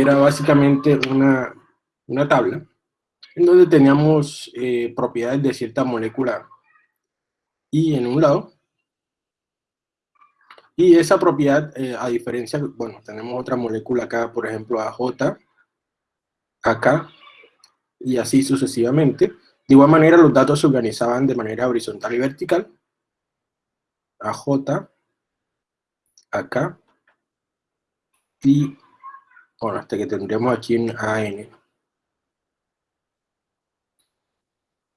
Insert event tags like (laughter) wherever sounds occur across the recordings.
era básicamente una, una tabla en donde teníamos eh, propiedades de cierta molécula y en un lado, y esa propiedad, eh, a diferencia, bueno, tenemos otra molécula acá, por ejemplo, AJ, acá, y así sucesivamente. De igual manera, los datos se organizaban de manera horizontal y vertical. AJ, acá, y, bueno, hasta que tendríamos aquí un AN.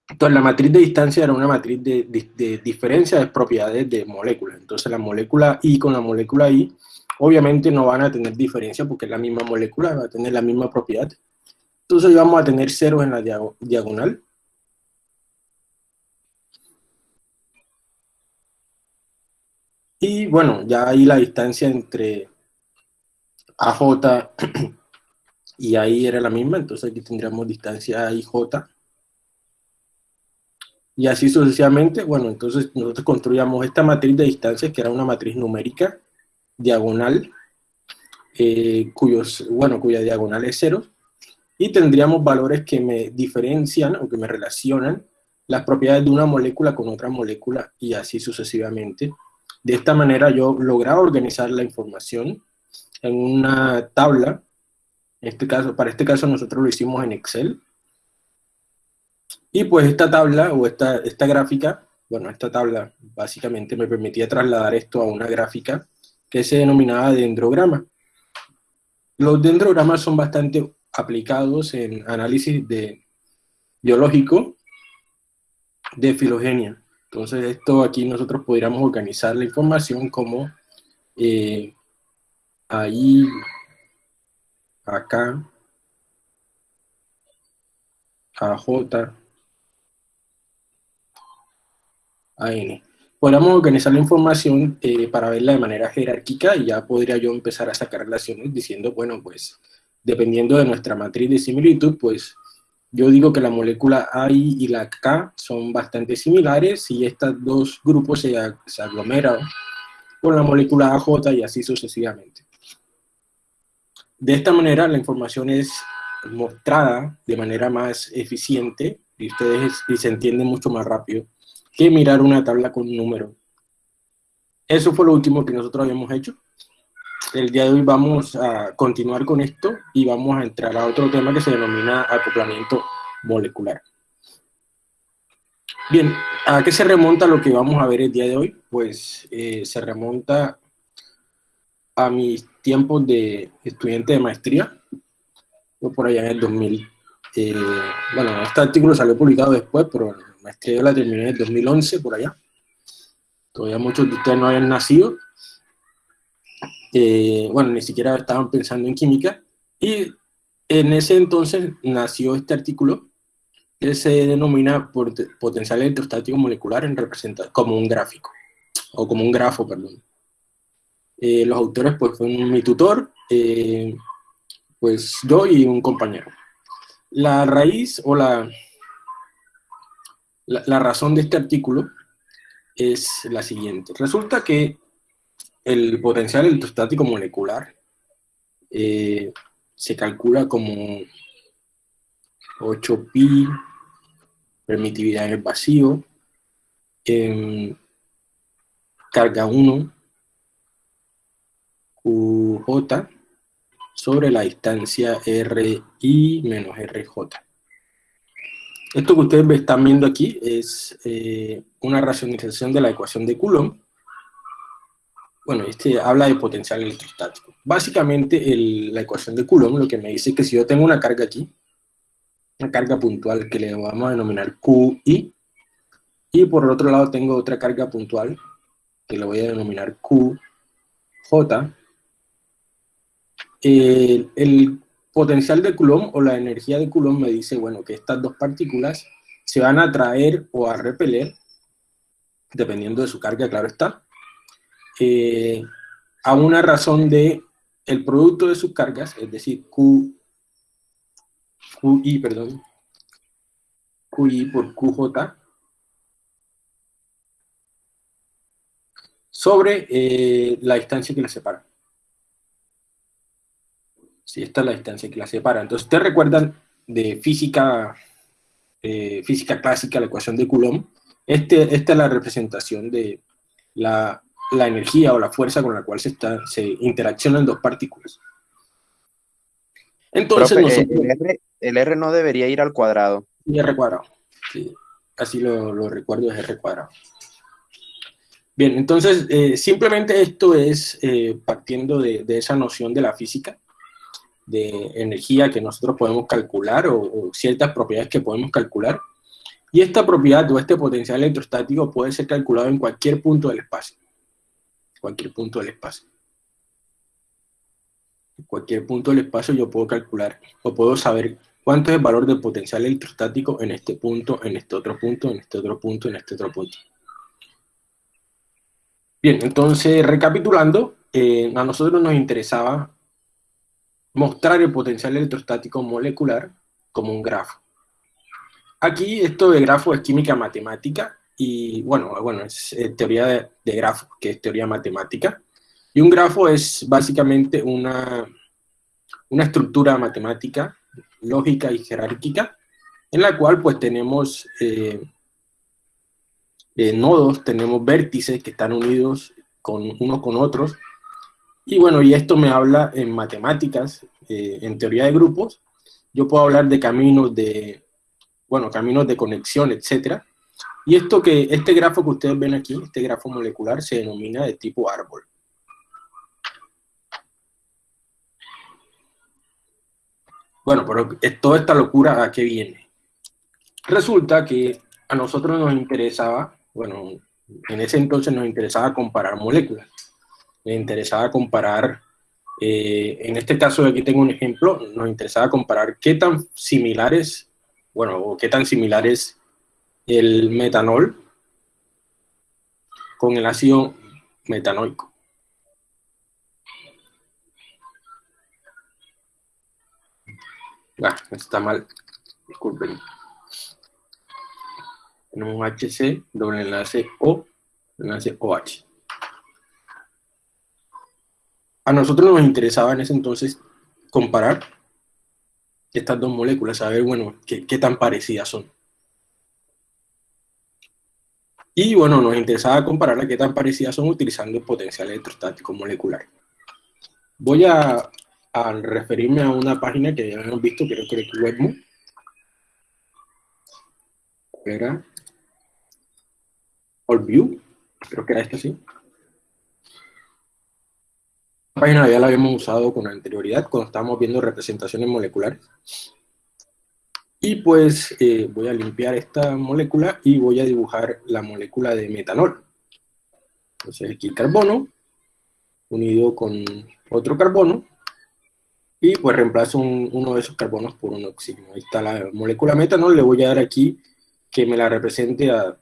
Entonces, la matriz de distancia era una matriz de, diferencia de propiedades de moléculas. Entonces, la molécula I con la molécula I, obviamente no van a tener diferencia porque es la misma molécula, va a tener la misma propiedad. Entonces, vamos a tener ceros en la diagonal. Y bueno, ya ahí la distancia entre AJ (clears throat) y ahí era la misma, entonces aquí tendríamos distancia IJ y así sucesivamente, bueno, entonces nosotros construíamos esta matriz de distancias, que era una matriz numérica, diagonal, eh, cuyos, bueno, cuya diagonal es cero, y tendríamos valores que me diferencian o que me relacionan las propiedades de una molécula con otra molécula, y así sucesivamente. De esta manera yo lograba organizar la información en una tabla, en este caso, para este caso nosotros lo hicimos en Excel, y pues esta tabla o esta, esta gráfica, bueno, esta tabla básicamente me permitía trasladar esto a una gráfica que se denominaba dendrograma. Los dendrogramas son bastante aplicados en análisis de biológico de filogenia. Entonces esto aquí nosotros podríamos organizar la información como eh, ahí, acá, AJ, AN. Podríamos organizar la información eh, para verla de manera jerárquica y ya podría yo empezar a sacar relaciones diciendo, bueno, pues, dependiendo de nuestra matriz de similitud, pues, yo digo que la molécula A y la K son bastante similares y estos dos grupos se, se aglomeran con la molécula AJ y así sucesivamente. De esta manera la información es mostrada de manera más eficiente y ustedes y se entiende mucho más rápido que mirar una tabla con un número. Eso fue lo último que nosotros habíamos hecho. El día de hoy vamos a continuar con esto y vamos a entrar a otro tema que se denomina acoplamiento molecular. Bien, ¿a qué se remonta lo que vamos a ver el día de hoy? Pues eh, se remonta a mis tiempos de estudiante de maestría, por allá en el 2000. Eh, bueno, este artículo salió publicado después, pero maestría yo la terminé en el 2011, por allá. Todavía muchos de ustedes no habían nacido. Eh, bueno, ni siquiera estaban pensando en química. Y en ese entonces nació este artículo que se denomina potencial electrostático molecular en representa como un gráfico, o como un grafo, perdón. Eh, los autores pues fueron mi tutor, eh, pues yo y un compañero. La raíz o la, la, razón de este artículo es la siguiente. Resulta que el potencial electrostático molecular eh, se calcula como 8pi, permitividad en el vacío, carga 1, QJ, sobre la distancia RI menos RJ. Esto que ustedes están viendo aquí es eh, una racionalización de la ecuación de Coulomb. Bueno, este habla de potencial electrostático. Básicamente, la ecuación de Coulomb lo que me dice es que si yo tengo una carga aquí, una carga puntual que le vamos a denominar QI, y por el otro lado tengo otra carga puntual que le voy a denominar QJ, el, el potencial de Coulomb o la energía de Coulomb me dice, bueno, que estas dos partículas se van a atraer o a repeler, dependiendo de su carga, claro está, eh, a una razón de el producto de sus cargas, es decir, Q, QI, perdón, QI por QJ, sobre eh, la distancia que les separa. Sí, esta es la distancia que la separa. Entonces, ustedes recuerdan de física, eh, física clásica, la ecuación de Coulomb. Este, esta es la representación de la, energía o la fuerza con la cual se, está, se interaccionan dos partículas. Entonces, eh, el, R, no debería ir al cuadrado. R cuadrado, sí. Así lo, recuerdo, es R cuadrado. Bien, entonces, eh, simplemente esto es partiendo de, de, esa noción de la física, de energía que nosotros podemos calcular o, ciertas propiedades que podemos calcular. Y esta propiedad o este potencial electrostático puede ser calculado en cualquier punto del espacio. Cualquier punto del espacio. En cualquier punto del espacio yo puedo calcular o puedo saber cuánto es el valor del potencial electrostático en este punto, en este otro punto, en este otro punto, en este otro punto. Bien, entonces recapitulando, eh, a nosotros nos interesaba mostrar el potencial electrostático molecular como un grafo. Aquí esto de grafo es química matemática y bueno, bueno es teoría de, de grafo, que es teoría matemática. Y un grafo es básicamente una, una estructura matemática, lógica y jerárquica, en la cual pues tenemos eh, eh, nodos, tenemos vértices que están unidos con unos con otros, y bueno, y esto me habla en matemáticas, eh, en teoría de grupos. Yo puedo hablar de caminos de, bueno, caminos de conexión, etcétera. Y esto que, este grafo que ustedes ven aquí, este grafo molecular, se denomina de tipo árbol. Bueno, pero toda esta locura, ¿a qué viene? Resulta que a nosotros nos interesaba, bueno, en ese entonces nos interesaba comparar moléculas me interesaba comparar, eh, en este caso aquí tengo un ejemplo, nos interesaba comparar qué tan similares, bueno, o qué tan similares el metanol con el ácido metanoico. Ah, está mal, disculpen. En un HC, doble enlace O, enlace OH a nosotros nos interesaba en ese entonces comparar estas dos moléculas, saber, bueno, qué, tan parecidas son. Y bueno, nos interesaba comparar qué tan parecidas son utilizando el potencial electrostático molecular. Voy a, referirme a una página que ya hemos visto, creo que es WebMo. Era AllView, creo que era esta, sí página ya la habíamos usado con anterioridad cuando estábamos viendo representaciones moleculares. Y pues eh, voy a limpiar esta molécula y voy a dibujar la molécula de metanol. Entonces aquí carbono unido con otro carbono y pues reemplazo uno de esos carbonos por un oxígeno. Ahí está la molécula metanol, le voy a dar aquí que me la represente a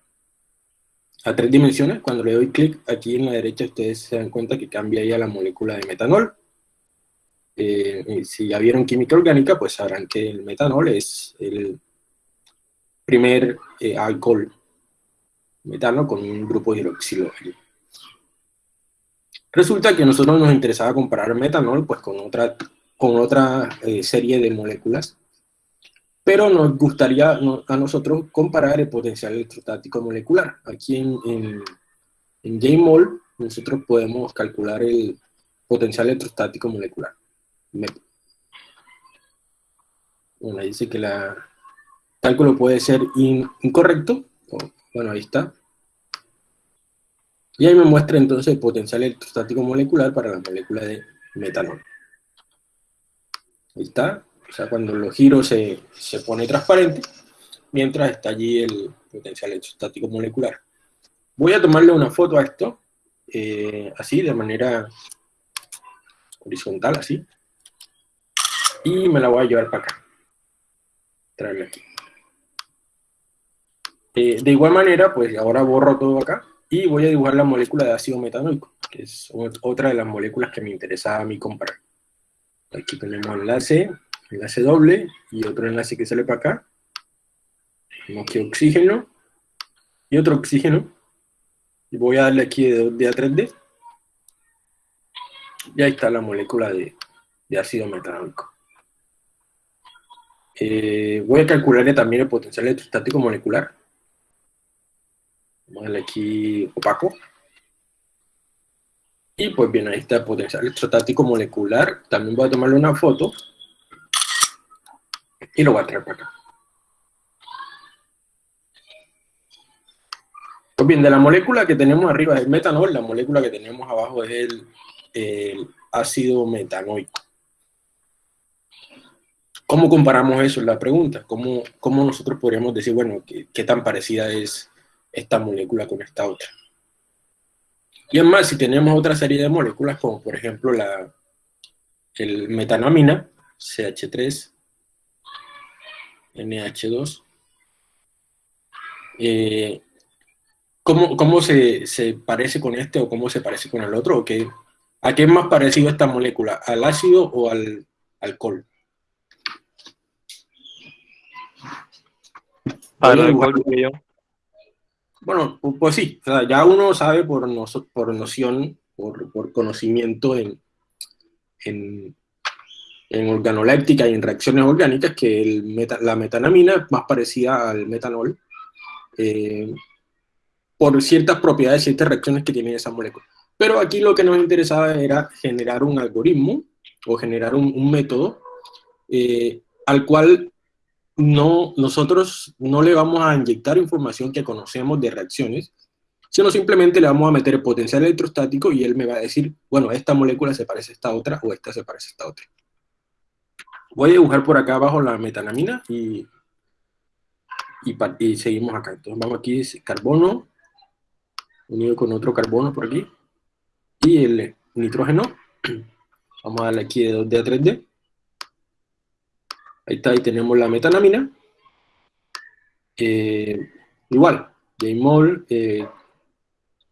a tres dimensiones. Cuando le doy clic aquí en la derecha, ustedes se dan cuenta que cambia ya la molécula de metanol. Eh, si ya vieron química orgánica, pues sabrán que el metanol es el primer eh, alcohol metano con un grupo hidroxilo. Resulta que a nosotros nos interesaba comparar metanol pues, con otra, con otra eh, serie de moléculas pero nos gustaría a nosotros comparar el potencial electrostático molecular. Aquí en, en, en JMOL nosotros podemos calcular el potencial electrostático molecular. Bueno, dice que el cálculo puede ser incorrecto. Bueno, ahí está. Y ahí me muestra entonces el potencial electrostático molecular para la molécula de metanol. Ahí está. O sea, cuando lo giro se, se pone transparente, mientras está allí el potencial electrostático molecular. Voy a tomarle una foto a esto, eh, así, de manera horizontal, así. Y me la voy a llevar para acá. Traerla aquí. Eh, de igual manera, pues ahora borro todo acá y voy a dibujar la molécula de ácido metanoico, que es otra de las moléculas que me interesaba a mí comprar. Aquí tenemos enlace, enlace doble y otro enlace que sale para acá. Tenemos aquí oxígeno y otro oxígeno. Y voy a darle aquí de 2D a 3D. Y ahí está la molécula de, de ácido metanólico. Eh, voy a calcularle también el potencial electrostático molecular. Vamos a darle aquí opaco. Y pues bien, ahí está el potencial electrostático molecular. También voy a tomarle una foto. Y lo voy a traer para acá. Pues bien, de la molécula que tenemos arriba es el metanol, la molécula que tenemos abajo es el, ácido metanoico. ¿Cómo comparamos eso? Es la pregunta. ¿Cómo, cómo nosotros podríamos decir, bueno, qué, qué, tan parecida es esta molécula con esta otra? Y además, si tenemos otra serie de moléculas, como por ejemplo la el metanamina, CH3, NH2, eh, ¿cómo, cómo se, se, parece con este o cómo se parece con el otro? ¿O qué, ¿A qué es más parecido esta molécula? ¿Al ácido o al alcohol? Bueno, pues sí, o sea, ya uno sabe por, no, por noción, por, por conocimiento en, en, en, organoléptica y en reacciones orgánicas que el meta, la metanamina es más parecida al metanol eh, por ciertas propiedades, ciertas reacciones que tiene esa molécula. Pero aquí lo que nos interesaba era generar un algoritmo o generar un, un método eh, al cual no, nosotros no le vamos a inyectar información que conocemos de reacciones, sino simplemente le vamos a meter potencial electrostático y él me va a decir, bueno, esta molécula se parece a esta otra o esta se parece a esta otra. Voy a dibujar por acá abajo la metanamina y, y, y seguimos acá. Entonces vamos aquí, carbono, unido con otro carbono por aquí, y el nitrógeno. (clears throat) Vamos a darle aquí de 2D a 3D. Ahí está, ahí tenemos la metanamina. Eh, igual, Jmol, eh,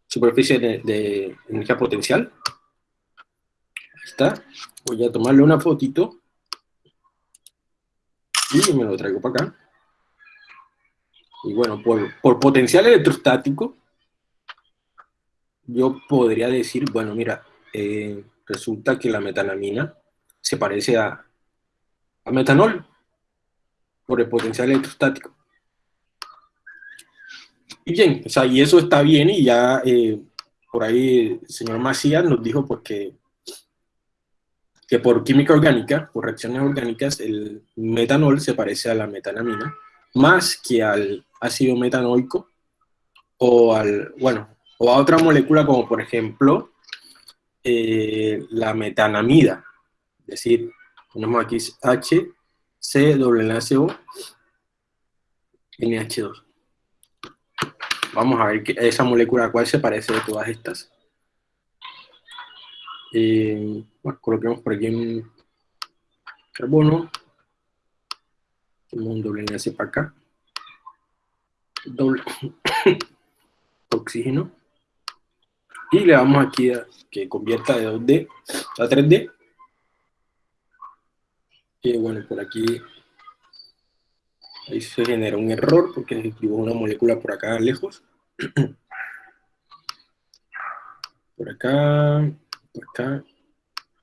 superficie de, de, energía potencial. Ahí está. Voy a tomarle una fotito. Y me lo traigo para acá. Y bueno, por, por potencial electrostático, yo podría decir, bueno, mira, eh, resulta que la metanamina se parece a, a metanol por el potencial electrostático. Y bien, o sea, y eso está bien y ya eh, por ahí el señor Macías nos dijo pues que, que por química orgánica, por reacciones orgánicas, el metanol se parece a la metanamina más que al ácido metanoico o al, bueno, o a otra molécula como por ejemplo eh, la metanamida, es decir, tenemos aquí H, C, O, NH2. Vamos a ver esa molécula a cuál se parece de todas estas. Eh, bueno, coloquemos por aquí un carbono, un doble enlace para acá, doble (coughs) oxígeno, y le damos aquí a que convierta de 2D a 3D y bueno, por aquí ahí se genera un error porque se escribió una molécula por acá lejos. (coughs) por acá, acá,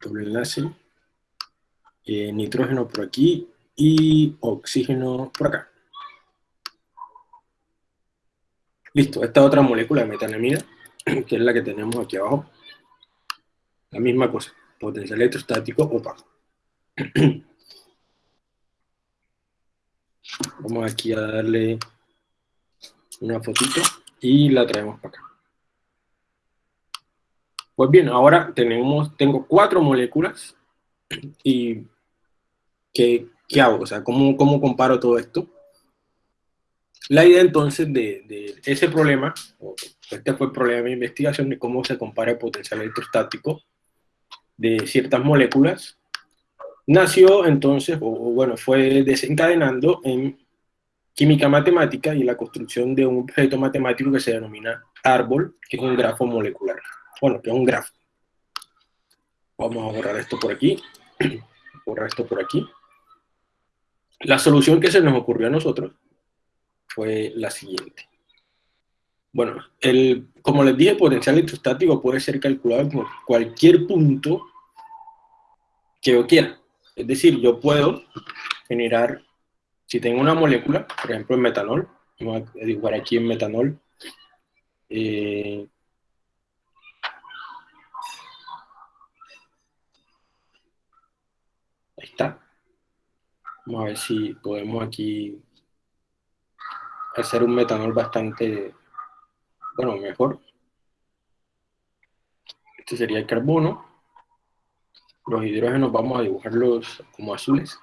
doble enlace, eh, nitrógeno por aquí y oxígeno por acá. Listo, esta otra molécula de metanamina, (clears throat) que es la que tenemos aquí abajo, la misma cosa, potencial electrostático opaco. (clears throat) Vamos aquí a darle una fotito y la traemos para acá. Pues bien, ahora tenemos, tengo cuatro moléculas y ¿qué, qué hago? O sea, ¿cómo, ¿cómo, comparo todo esto? La idea entonces de, de, ese problema, este fue el problema de mi investigación de cómo se compara el potencial electrostático de ciertas moléculas nació entonces, o, bueno, fue desencadenando en química matemática y la construcción de un objeto matemático que se denomina árbol, que es un grafo molecular. Bueno, que es un grafo. Vamos a borrar esto por aquí, (clears throat) borrar esto por aquí. La solución que se nos ocurrió a nosotros fue la siguiente. Bueno, el, como les dije, el potencial electrostático puede ser calculado en cualquier punto que yo quiera. Es decir, yo puedo generar, si tengo una molécula, por ejemplo en metanol, vamos a dibujar aquí en metanol, eh, ahí está. Vamos a ver si podemos aquí hacer un metanol bastante, bueno, mejor. Este sería el carbono. Los hidrógenos vamos a dibujarlos como azules.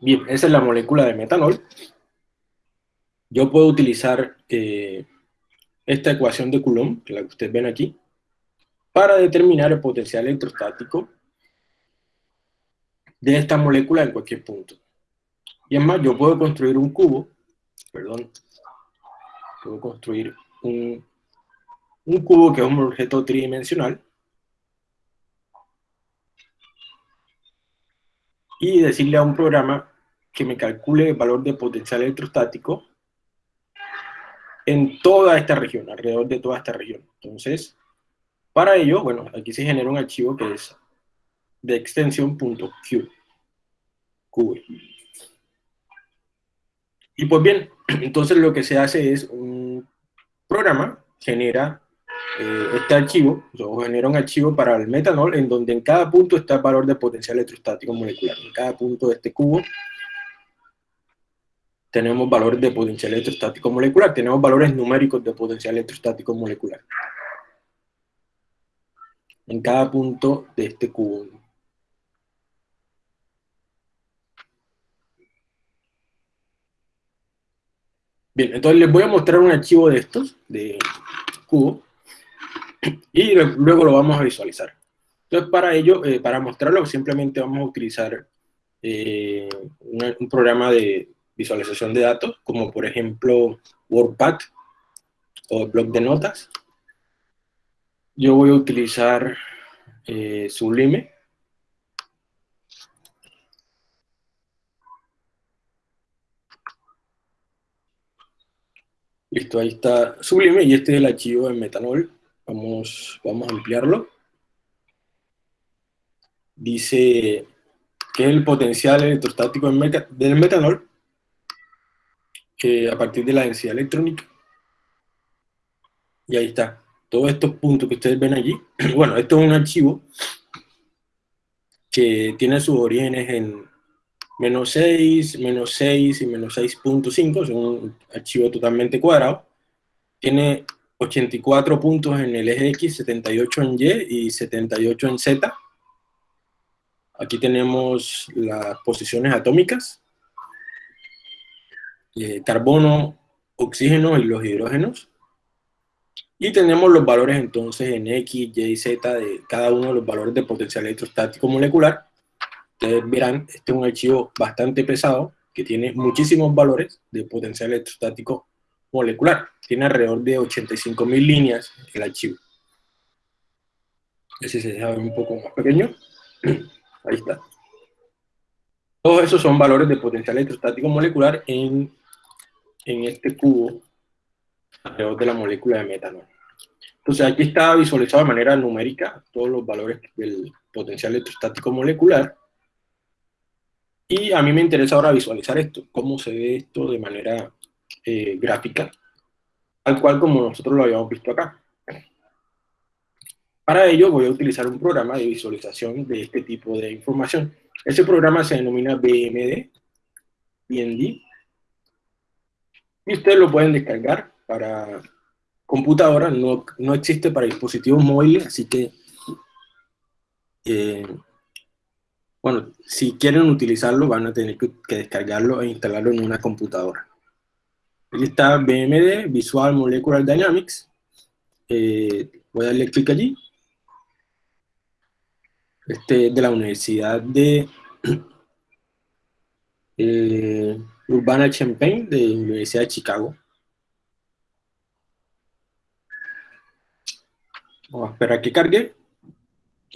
Bien, esa es la molécula de metanol. Yo puedo utilizar eh, esta ecuación de Coulomb, que la que ustedes ven aquí, para determinar el potencial electrostático de esta molécula en cualquier punto. Y además yo puedo construir un cubo, perdón, puedo construir un, un cubo que es un objeto tridimensional, y decirle a un programa que me calcule el valor de potencial electrostático en toda esta región, alrededor de toda esta región. Entonces, para ello, bueno, aquí se genera un archivo que es de extensión .q. Y pues bien, (clears throat) entonces lo que se hace es un programa genera eh, este archivo, o genera un archivo para el metanol en donde en cada punto está el valor de potencial electrostático molecular. En cada punto de este cubo tenemos valores de potencial electrostático molecular, tenemos valores numéricos de potencial electrostático molecular. En cada punto de este cubo. Bien, entonces les voy a mostrar un archivo de estos, de cubo, y luego lo vamos a visualizar. Entonces para ello, eh, para mostrarlo, simplemente vamos a utilizar eh, un programa de, visualización de datos, como por ejemplo WordPad o blog de notas. Yo voy a utilizar eh, Sublime. Listo, ahí está Sublime y este es el archivo en metanol. Vamos, vamos a ampliarlo. Dice que el potencial electrostático del metanol a partir de la densidad electrónica. Y ahí está. Todos estos puntos que ustedes ven allí. (clears throat) Bueno, esto es un archivo que tiene sus orígenes en menos 6, menos 6 y menos 6.5. Es un archivo totalmente cuadrado. Tiene 84 puntos en el eje X, 78 en Y y 78 en Z. Aquí tenemos las posiciones atómicas eh, carbono, oxígeno y los hidrógenos. Y tenemos los valores entonces en X, Y, Z de cada uno de los valores de potencial electrostático molecular. Ustedes verán, este es un archivo bastante pesado que tiene muchísimos valores de potencial electrostático molecular. Tiene alrededor de 85.000 líneas el archivo. Ese se deja ver un poco más pequeño. (clears throat) Ahí está. Todos esos son valores de potencial electrostático molecular en en este cubo alrededor de la molécula de metanol. Entonces aquí está visualizado de manera numérica todos los valores del potencial electrostático molecular. Y a mí me interesa ahora visualizar esto, cómo se ve esto de manera eh, gráfica, tal cual como nosotros lo habíamos visto acá. Para ello voy a utilizar un programa de visualización de este tipo de información. Ese programa se denomina BMD, BND, y ustedes lo pueden descargar para computadora, no, no existe para dispositivos móviles, así que, eh, bueno, si quieren utilizarlo van a tener que, descargarlo e instalarlo en una computadora. Está BMD, Visual Molecular Dynamics. Eh, voy a darle clic allí. Este es de la Universidad de... Eh, Urbana Champaign de la Universidad de Chicago. Vamos a esperar que cargue.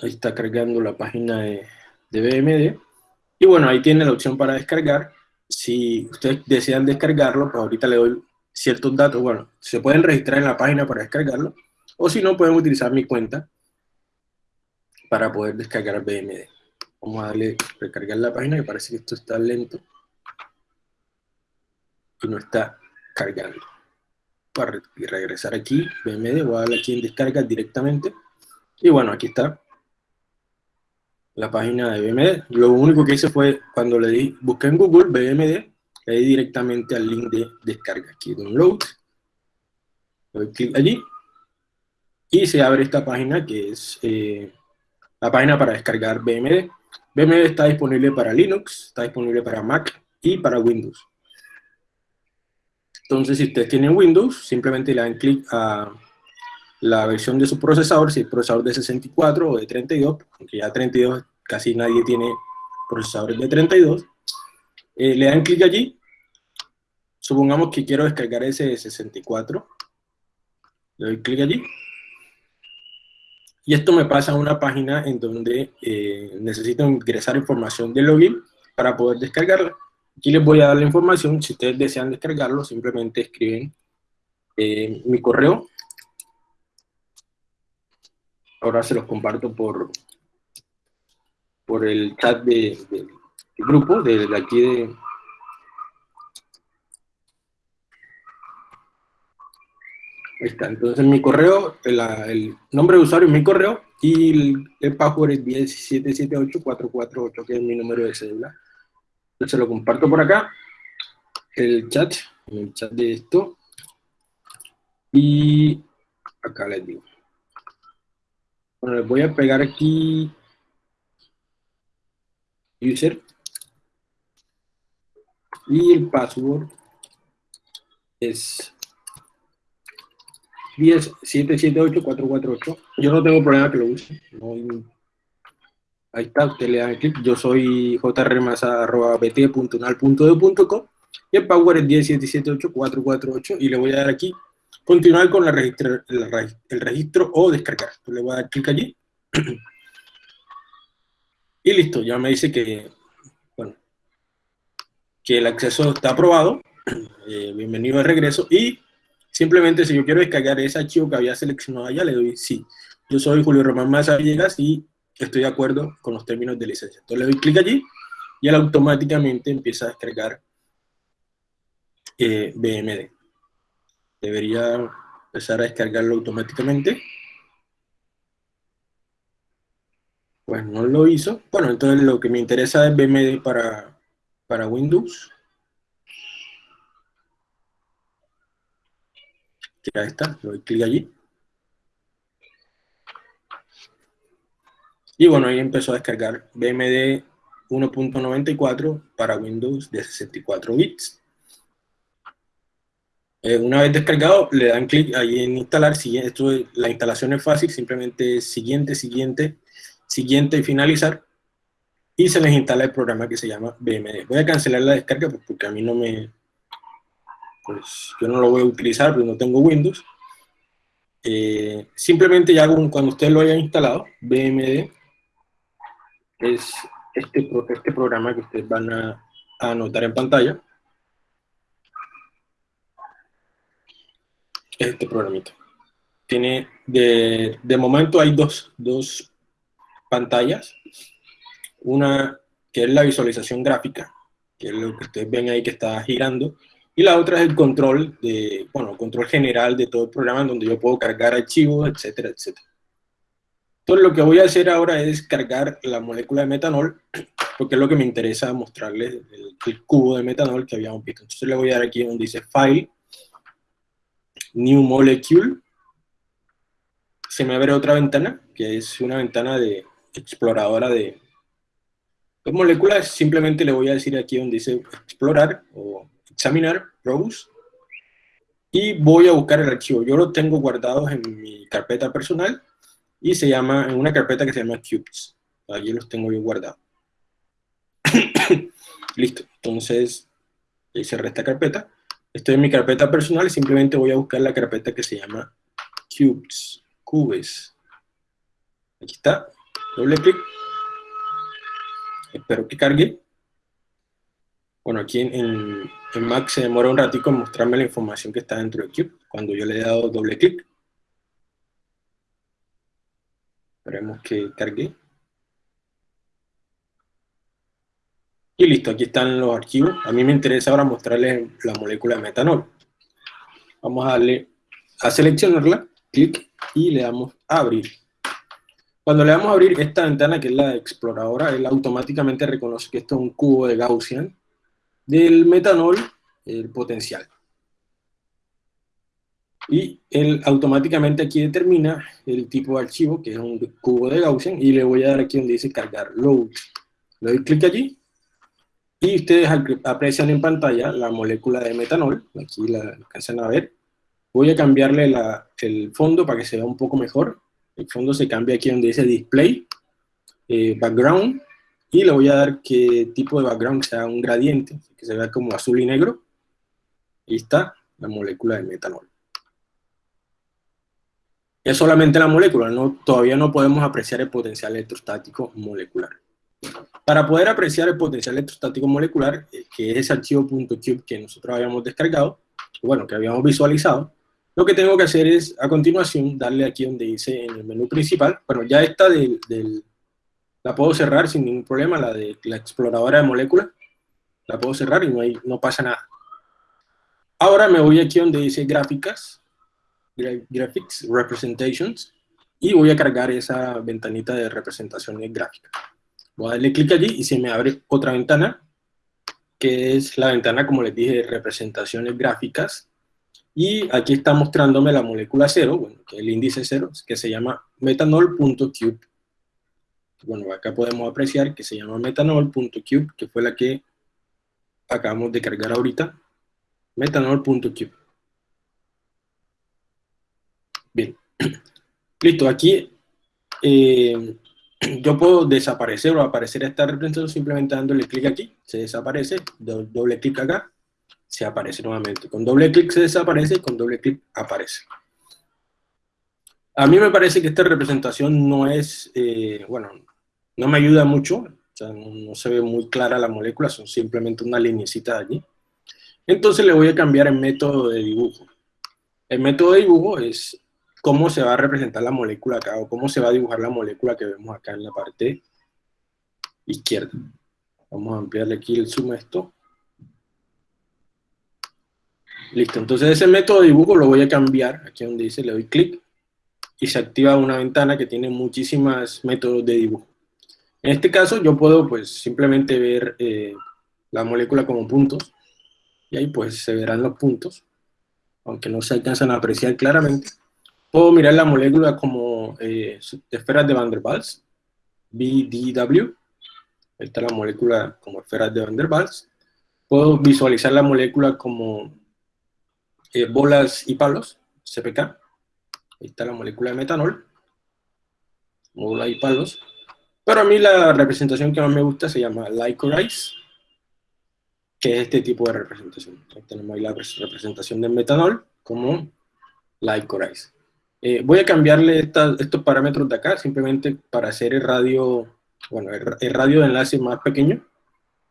Ahí está cargando la página de, BMD. Y bueno, ahí tiene la opción para descargar. Si ustedes desean descargarlo, pues ahorita le doy ciertos datos. Bueno, se pueden registrar en la página para descargarlo. O si no, pueden utilizar mi cuenta para poder descargar BMD. Vamos a darle recargar la página, que parece que esto está lento. Y no está cargando. Para regresar aquí, BMD, voy a darle aquí en descarga directamente. Y bueno, aquí está la página de BMD. Lo único que hice fue, cuando le di, busqué en Google BMD, le di directamente al link de descarga. Aquí, download. Doy clic allí. Y se abre esta página que es eh, la página para descargar BMD. BMD está disponible para Linux, está disponible para Mac y para Windows. Entonces, si ustedes tienen Windows, simplemente le dan clic a la versión de su procesador, si es procesador de 64 o de 32, aunque ya 32 casi nadie tiene procesadores de 32, eh, le dan clic allí, supongamos que quiero descargar ese de 64, le doy clic allí, y esto me pasa a una página en donde eh, necesito ingresar información de login para poder descargarla. Aquí les voy a dar la información, si ustedes desean descargarlo, simplemente escriben eh, mi correo, ahora se los comparto por, por el chat de, del grupo, de, aquí de... Ahí está, entonces mi correo, el, nombre de usuario es mi correo y el, password es 1778448, que es mi número de cédula. Entonces lo comparto por acá, el chat, el chat de esto, y acá les digo. Bueno, les voy a pegar aquí user y el password es 10778-448. Yo no tengo problema que lo use. Ahí está, usted le da clic. Yo soy jrmasa.bt.unal.de.com y el password es 10778-448 y le voy a dar aquí continuar con el registro o descargar. le voy a dar clic allí. (clears throat) Y listo, ya me dice que, bueno, que el acceso está aprobado. (clears throat) Eh, bienvenido de regreso. Y simplemente si yo quiero descargar ese archivo que había seleccionado allá, le doy sí. Yo soy Julio Román Maza Villegas y estoy de acuerdo con los términos de licencia. Entonces le doy clic allí y él automáticamente empieza a descargar eh, BMD debería empezar a descargarlo automáticamente. Pues no lo hizo. Bueno, entonces lo que me interesa es BMD para, para Windows. Ya está, le doy clic allí. Y bueno, ahí empezó a descargar BMD 1.94 para Windows de 64 bits. Eh, una vez descargado, le dan clic ahí en instalar. Esto, la instalación es fácil, simplemente siguiente, siguiente, siguiente y finalizar. Y se les instala el programa que se llama BMD. Voy a cancelar la descarga pues, porque a mí no me... Pues yo no lo voy a utilizar porque no tengo Windows. Eh, simplemente ya cuando ustedes lo hayan instalado, BMD es este, este programa que ustedes van a anotar en pantalla este programita. Tiene, de, de momento hay dos, dos pantallas. Una que es la visualización gráfica, que es lo que ustedes ven ahí que está girando, y la otra es el control, de, bueno, control general de todo el programa, donde yo puedo cargar archivos, etcétera, etcétera. Entonces lo que voy a hacer ahora es cargar la molécula de metanol, (clears throat) porque es lo que me interesa mostrarles, el, el cubo de metanol que habíamos visto. Entonces le voy a dar aquí donde dice File, New Molecule, se me abre otra ventana, que es una ventana de exploradora de, moléculas. Simplemente le voy a decir aquí donde dice explorar o examinar, browse, y voy a buscar el archivo. Yo lo tengo guardado en mi carpeta personal y se llama, en una carpeta que se llama cubes. Allí los tengo yo guardados. (coughs) Listo, entonces cerré esta carpeta. Estoy en mi carpeta personal y simplemente voy a buscar la carpeta que se llama cubes, cubes. Aquí está, doble clic. Espero que cargue. Bueno, aquí en, en, Mac se demora un ratito en mostrarme la información que está dentro de Cube, cuando yo le he dado doble clic. Esperemos que cargue. Y listo, aquí están los archivos. A mí me interesa ahora mostrarles la molécula de metanol. Vamos a darle a seleccionarla, clic, y le damos a abrir. Cuando le damos a abrir esta ventana, que es la exploradora, él automáticamente reconoce que esto es un cubo de Gaussian del metanol, el potencial. Y él automáticamente aquí determina el tipo de archivo, que es un cubo de Gaussian, y le voy a dar aquí donde dice cargar load. Le doy clic allí, y ustedes aprecian en pantalla la molécula de metanol, aquí la alcanzan a ver. Voy a cambiarle el fondo para que se vea un poco mejor. El fondo se cambia aquí donde dice Display, eh, Background, y le voy a dar que tipo de background sea un gradiente, que se vea como azul y negro. Ahí está la molécula de metanol. Es solamente la molécula, no, todavía no podemos apreciar el potencial electrostático molecular. Para poder apreciar el potencial electrostático molecular, eh, que es ese archivo .cube que nosotros habíamos descargado, bueno, que habíamos visualizado, lo que tengo que hacer es, a continuación, darle aquí donde dice en el menú principal, bueno, ya esta del, la puedo cerrar sin ningún problema, la de la exploradora de moléculas, la puedo cerrar y no, hay, no pasa nada. Ahora me voy aquí donde dice gráficas, graphics, representations, y voy a cargar esa ventanita de representaciones gráficas. Voy a darle clic allí y se me abre otra ventana, que es la ventana, como les dije, de representaciones gráficas. Y aquí está mostrándome la molécula cero, bueno, que es el índice cero, que se llama metanol.cube. Bueno, acá podemos apreciar que se llama metanol.cube, que fue la que acabamos de cargar ahorita. Metanol.cube. Bien. (clears throat) Listo, aquí eh, (clears throat) yo puedo desaparecer o aparecer esta representación simplemente dándole clic aquí, se desaparece, doble clic acá, se aparece nuevamente. Con doble clic se desaparece y con doble clic aparece. A mí me parece que esta representación no es, eh, bueno, no me ayuda mucho, no, se ve muy clara la molécula, son simplemente una linecita allí. Entonces le voy a cambiar el método de dibujo. El método de dibujo es cómo se va a representar la molécula acá, o cómo se va a dibujar la molécula que vemos acá en la parte izquierda. Vamos a ampliarle aquí el zoom a esto. Listo, entonces ese método de dibujo lo voy a cambiar, aquí donde dice, le doy clic, y se activa una ventana que tiene muchísimas métodos de dibujo. En este caso yo puedo pues simplemente ver eh, la molécula como puntos, y ahí pues se verán los puntos, aunque no se alcanzan a apreciar claramente. Puedo mirar la molécula como eh, esferas de Van der Waals, BDW. Ahí está la molécula como esferas de Van der Waals. Puedo visualizar la molécula como eh, bolas y palos, CPK. Ahí está la molécula de metanol. Bolas y palos. Pero a mí la representación que más me gusta se llama Licorice, que es este tipo de representación. tenemos ahí la representación del metanol como Licorice. Eh, voy a cambiarle estos parámetros de acá, simplemente para hacer el radio, bueno, el, radio de enlace más pequeño.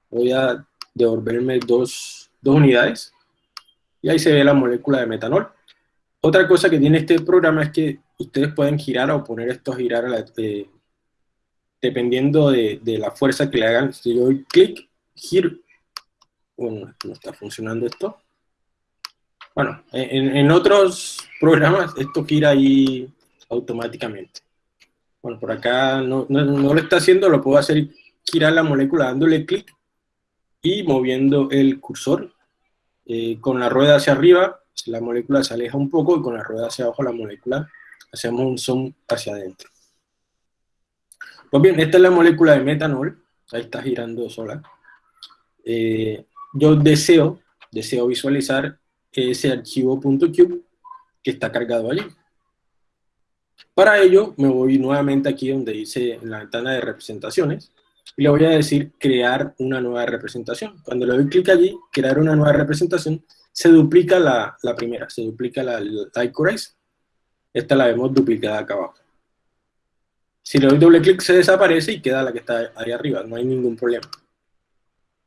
Voy a devolverme dos, dos, unidades, y ahí se ve la molécula de metanol. Otra cosa que tiene este programa es que ustedes pueden girar o poner esto a girar eh, dependiendo de, de, la fuerza que le hagan. Si yo doy clic, giro, bueno, no está funcionando esto. Bueno, en, otros programas esto gira ahí automáticamente. Bueno, por acá no, lo está haciendo, lo puedo hacer girar la molécula dándole clic y moviendo el cursor. Eh, con la rueda hacia arriba, la molécula se aleja un poco y con la rueda hacia abajo la molécula hacemos un zoom hacia adentro. Pues bien, esta es la molécula de metanol, ahí está girando sola. Eh, yo deseo, deseo visualizar ese archivo .cube que está cargado allí. Para ello, me voy nuevamente aquí donde dice en la ventana de representaciones, y le voy a decir crear una nueva representación. Cuando le doy clic allí, crear una nueva representación, se duplica la, la primera, se duplica la, la Esta la vemos duplicada acá abajo. Si le doy doble clic se desaparece y queda la que está ahí arriba, no hay ningún problema.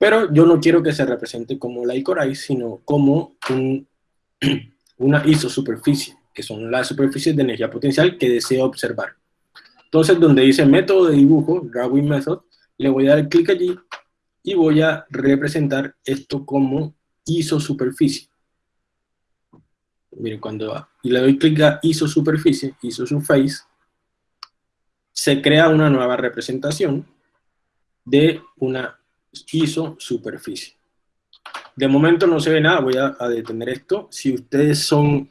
Pero yo no quiero que se represente como la Icorice, sino como un, (clears throat) una isosuperficie, que son las superficies de energía potencial que deseo observar. Entonces, donde dice método de dibujo, drawing method, le voy a dar clic allí y voy a representar esto como isosuperficie. Miren, cuando y le doy clic a isosuperficie, isosurface, se crea una nueva representación de una isosuperficie. De momento no se ve nada, voy a, detener esto. Si ustedes son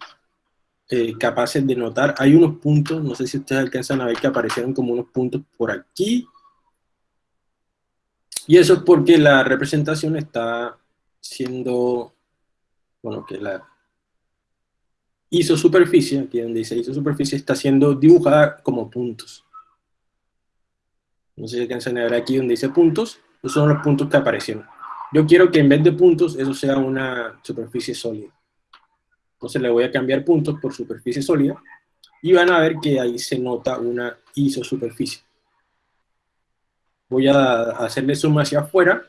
eh, capaces de notar, hay unos puntos, no sé si ustedes alcanzan a ver que aparecieron como unos puntos por aquí, y eso es porque la representación está siendo, bueno, que la isosuperficie, aquí donde dice isosuperficie, está siendo dibujada como puntos. No sé si alcanzan a ver aquí donde dice puntos, esos son los puntos que aparecieron. Yo quiero que en vez de puntos, eso sea una superficie sólida. Entonces le voy a cambiar puntos por superficie sólida, y van a ver que ahí se nota una isosuperficie voy a hacerle zoom hacia afuera,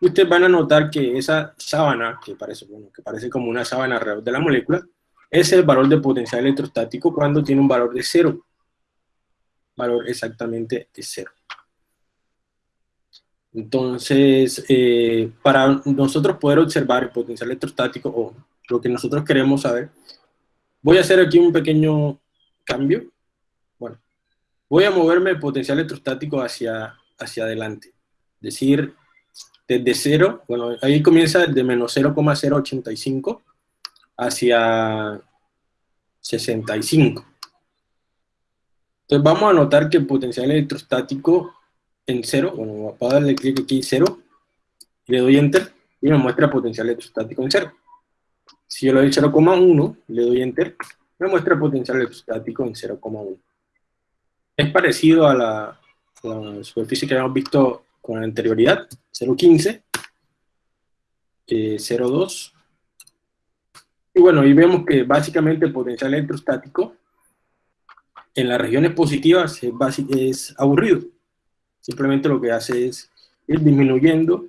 y ustedes van a notar que esa sábana, que parece, que parece como una sábana alrededor de la molécula, es el valor de potencial electrostático cuando tiene un valor de cero. Valor exactamente de cero. Entonces, eh, para nosotros poder observar el potencial electrostático, o lo que nosotros queremos saber, voy a hacer aquí un pequeño cambio. Bueno, voy a moverme el potencial electrostático hacia hacia adelante. Es decir, desde cero, bueno, ahí comienza desde menos 0,085 hacia 65. Entonces vamos a notar que el potencial electrostático en cero, bueno, voy a darle clic aquí cero, le doy enter y me muestra potencial electrostático en cero. Si yo le doy 0,1, le doy enter, me muestra potencial electrostático en 0,1. Es parecido a la, la superficie que habíamos visto con anterioridad, 0.15, 0.2, y bueno, y vemos que básicamente el potencial electrostático en las regiones positivas es, es aburrido. Simplemente lo que hace es ir disminuyendo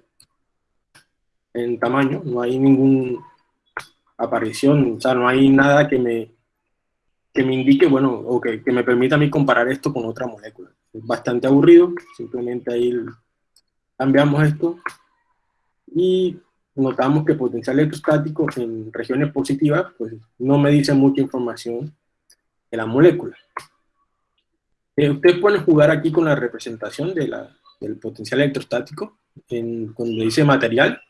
en tamaño, no hay ninguna aparición, o sea, no hay nada que me, que me indique, bueno, o que, que me permita a mí comparar esto con otra molécula es bastante aburrido, simplemente ahí cambiamos esto y notamos que potencial electrostático en regiones positivas pues no me dice mucha información de la molécula. Eh, ustedes pueden jugar aquí con la representación de la, del potencial electrostático, en, cuando dice material,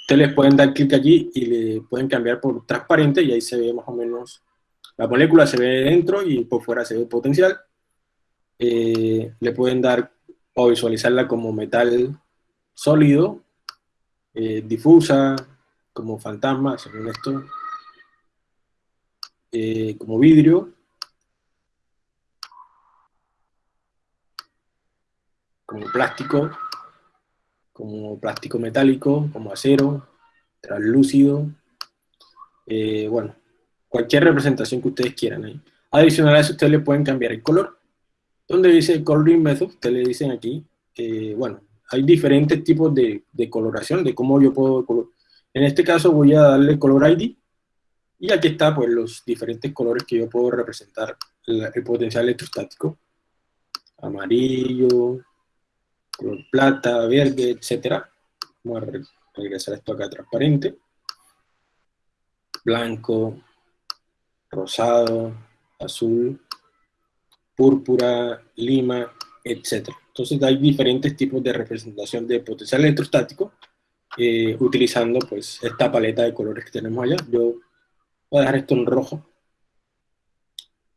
ustedes les pueden dar clic allí y le pueden cambiar por transparente y ahí se ve más o menos, la molécula se ve dentro y por fuera se ve potencial, eh, le pueden dar o visualizarla como metal sólido, eh, difusa, como fantasma, según esto, eh, como vidrio, como plástico, como plástico metálico, como acero, translúcido, bueno, cualquier representación que ustedes quieran. Adicional a eso, ustedes le pueden cambiar el color donde dice Coloring Method, ustedes le dicen aquí, bueno, hay diferentes tipos de, coloración, de cómo yo puedo... En este caso voy a darle Color ID, y aquí está pues los diferentes colores que yo puedo representar el, potencial electrostático. Amarillo, color plata, verde, etcétera. Vamos a regresar esto acá transparente. Blanco, rosado, azul, púrpura, lima, etc. Entonces hay diferentes tipos de representación de potencial electrostático eh, utilizando pues esta paleta de colores que tenemos allá. Yo voy a dejar esto en rojo.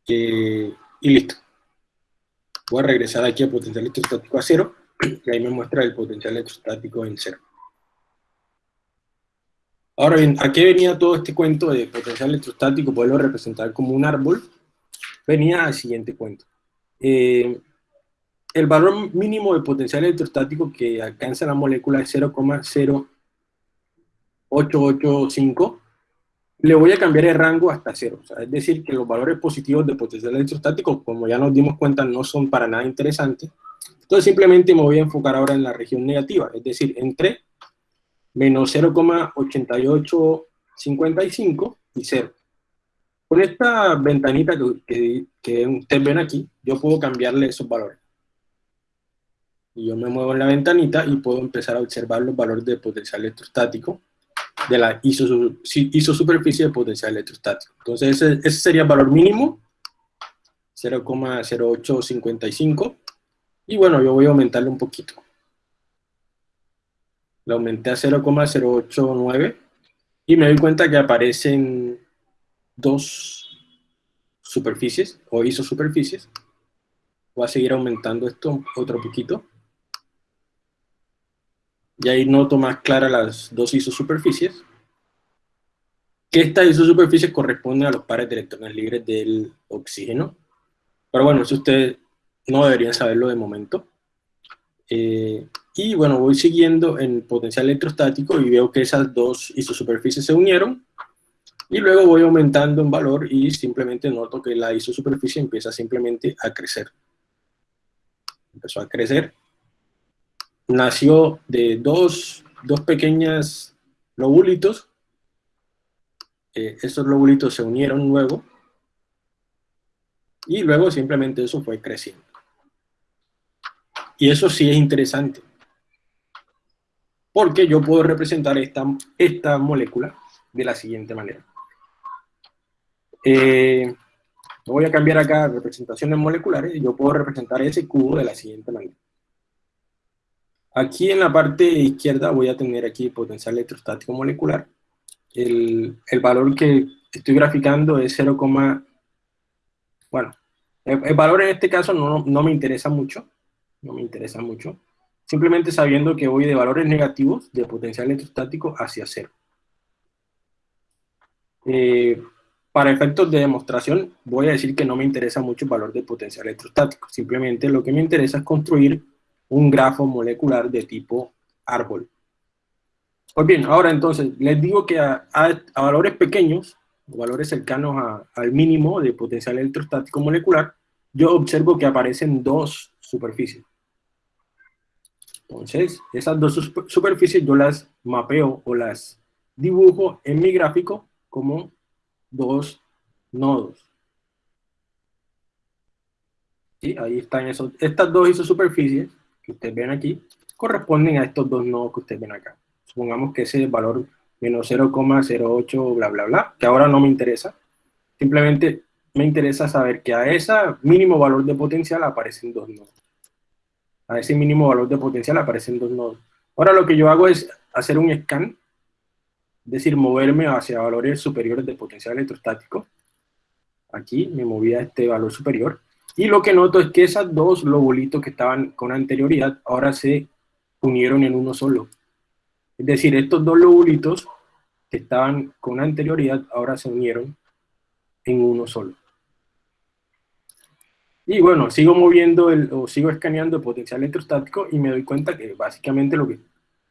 Eh, y listo. Voy a regresar aquí a potencial electrostático a cero, y ahí me muestra el potencial electrostático en cero. Ahora bien, ¿a qué venía todo este cuento de potencial electrostático? Poderlo representar como un árbol venía al siguiente cuento. Eh, el valor mínimo de potencial electrostático que alcanza la molécula es 0,0885. Le voy a cambiar el rango hasta cero. es decir, que los valores positivos de potencial electrostático, como ya nos dimos cuenta, no son para nada interesantes. Entonces simplemente me voy a enfocar ahora en la región negativa, es decir, entre menos 0,8855 y 0. Con esta ventanita que, que, ustedes ven aquí, yo puedo cambiarle esos valores. Y yo me muevo en la ventanita y puedo empezar a observar los valores de potencial electrostático de la isosuperficie de potencial electrostático. Entonces ese, ese sería el valor mínimo, 0,0855. Y bueno, yo voy a aumentarle un poquito. Le aumenté a 0,089 y me doy cuenta que aparecen dos superficies o isosuperficies. Voy a seguir aumentando esto otro poquito. Y ahí noto más claras las dos isosuperficies. Que estas isosuperficies corresponden a los pares de electrones libres del oxígeno. Pero bueno, eso ustedes no deberían saberlo de momento. Eh, y bueno, voy siguiendo en potencial electrostático y veo que esas dos isosuperficies se unieron. Y luego voy aumentando en valor y simplemente noto que la isosuperficie empieza simplemente a crecer. Empezó a crecer nació de dos, dos pequeñas lobulitos. Eh, estos lobulitos se unieron luego. Y luego simplemente eso fue creciendo. Y eso sí es interesante. Porque yo puedo representar esta, esta molécula de la siguiente manera. Eh, voy a cambiar acá representaciones moleculares y yo puedo representar ese cubo de la siguiente manera. Aquí en la parte izquierda voy a tener aquí potencial electrostático molecular. El, valor que estoy graficando es 0, bueno, el, valor en este caso no, me interesa mucho, no me interesa mucho, simplemente sabiendo que voy de valores negativos de potencial electrostático hacia cero. Eh, para efectos de demostración, voy a decir que no me interesa mucho el valor de potencial electrostático, simplemente lo que me interesa es construir un grafo molecular de tipo árbol. Pues bien, ahora entonces, les digo que a, valores pequeños, valores cercanos al mínimo de potencial electrostático molecular, yo observo que aparecen dos superficies. Entonces, esas dos superficies yo las mapeo o las dibujo en mi gráfico como dos nodos. ¿Sí? Ahí están esos, estas dos isosuperficies que ustedes ven aquí corresponden a estos dos nodos que ustedes ven acá. Supongamos que ese valor menos 0,08 bla bla bla, que ahora no me interesa. Simplemente me interesa saber que a ese mínimo valor de potencial aparecen dos nodos. A ese mínimo valor de potencial aparecen dos nodos. Ahora lo que yo hago es hacer un scan, es decir, moverme hacia valores superiores de potencial electrostático. Aquí me moví a este valor superior. Y lo que noto es que esos dos lobulitos que estaban con anterioridad ahora se unieron en uno solo. Es decir, estos dos lobulitos que estaban con anterioridad ahora se unieron en uno solo. Y bueno, sigo moviendo el, o sigo escaneando el potencial electrostático y me doy cuenta que básicamente lo que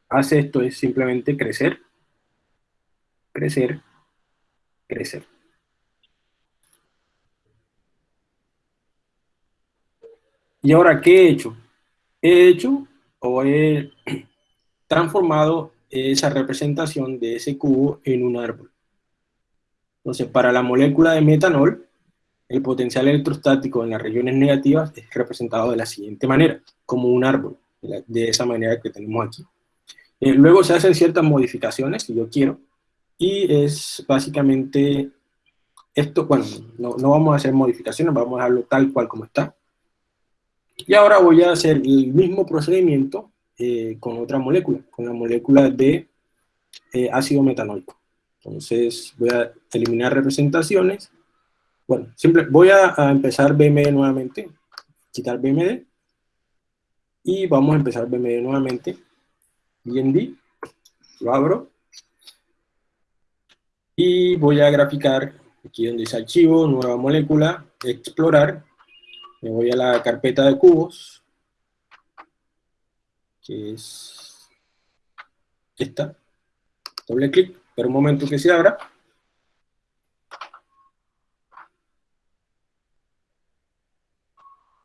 hace esto es simplemente crecer, crecer, crecer. Y ahora, ¿qué he hecho? He hecho o he (clears throat) transformado esa representación de ese cubo en un árbol. Entonces, para la molécula de metanol, el potencial electrostático en las regiones negativas es representado de la siguiente manera, como un árbol, de esa manera que tenemos aquí. Eh, luego se hacen ciertas modificaciones, si yo quiero, y es básicamente esto, bueno, no, no vamos a hacer modificaciones, vamos a dejarlo tal cual como está. Y ahora voy a hacer el mismo procedimiento eh, con otra molécula, con la molécula de eh, ácido metanólico. Entonces voy a eliminar representaciones. Bueno, siempre voy a, empezar BMD nuevamente, quitar BMD. Y vamos a empezar BMD nuevamente. BND, lo abro. Y voy a graficar, aquí donde dice archivo, nueva molécula, explorar, me voy a la carpeta de cubos, que es esta. Doble clic, pero un momento que se abra.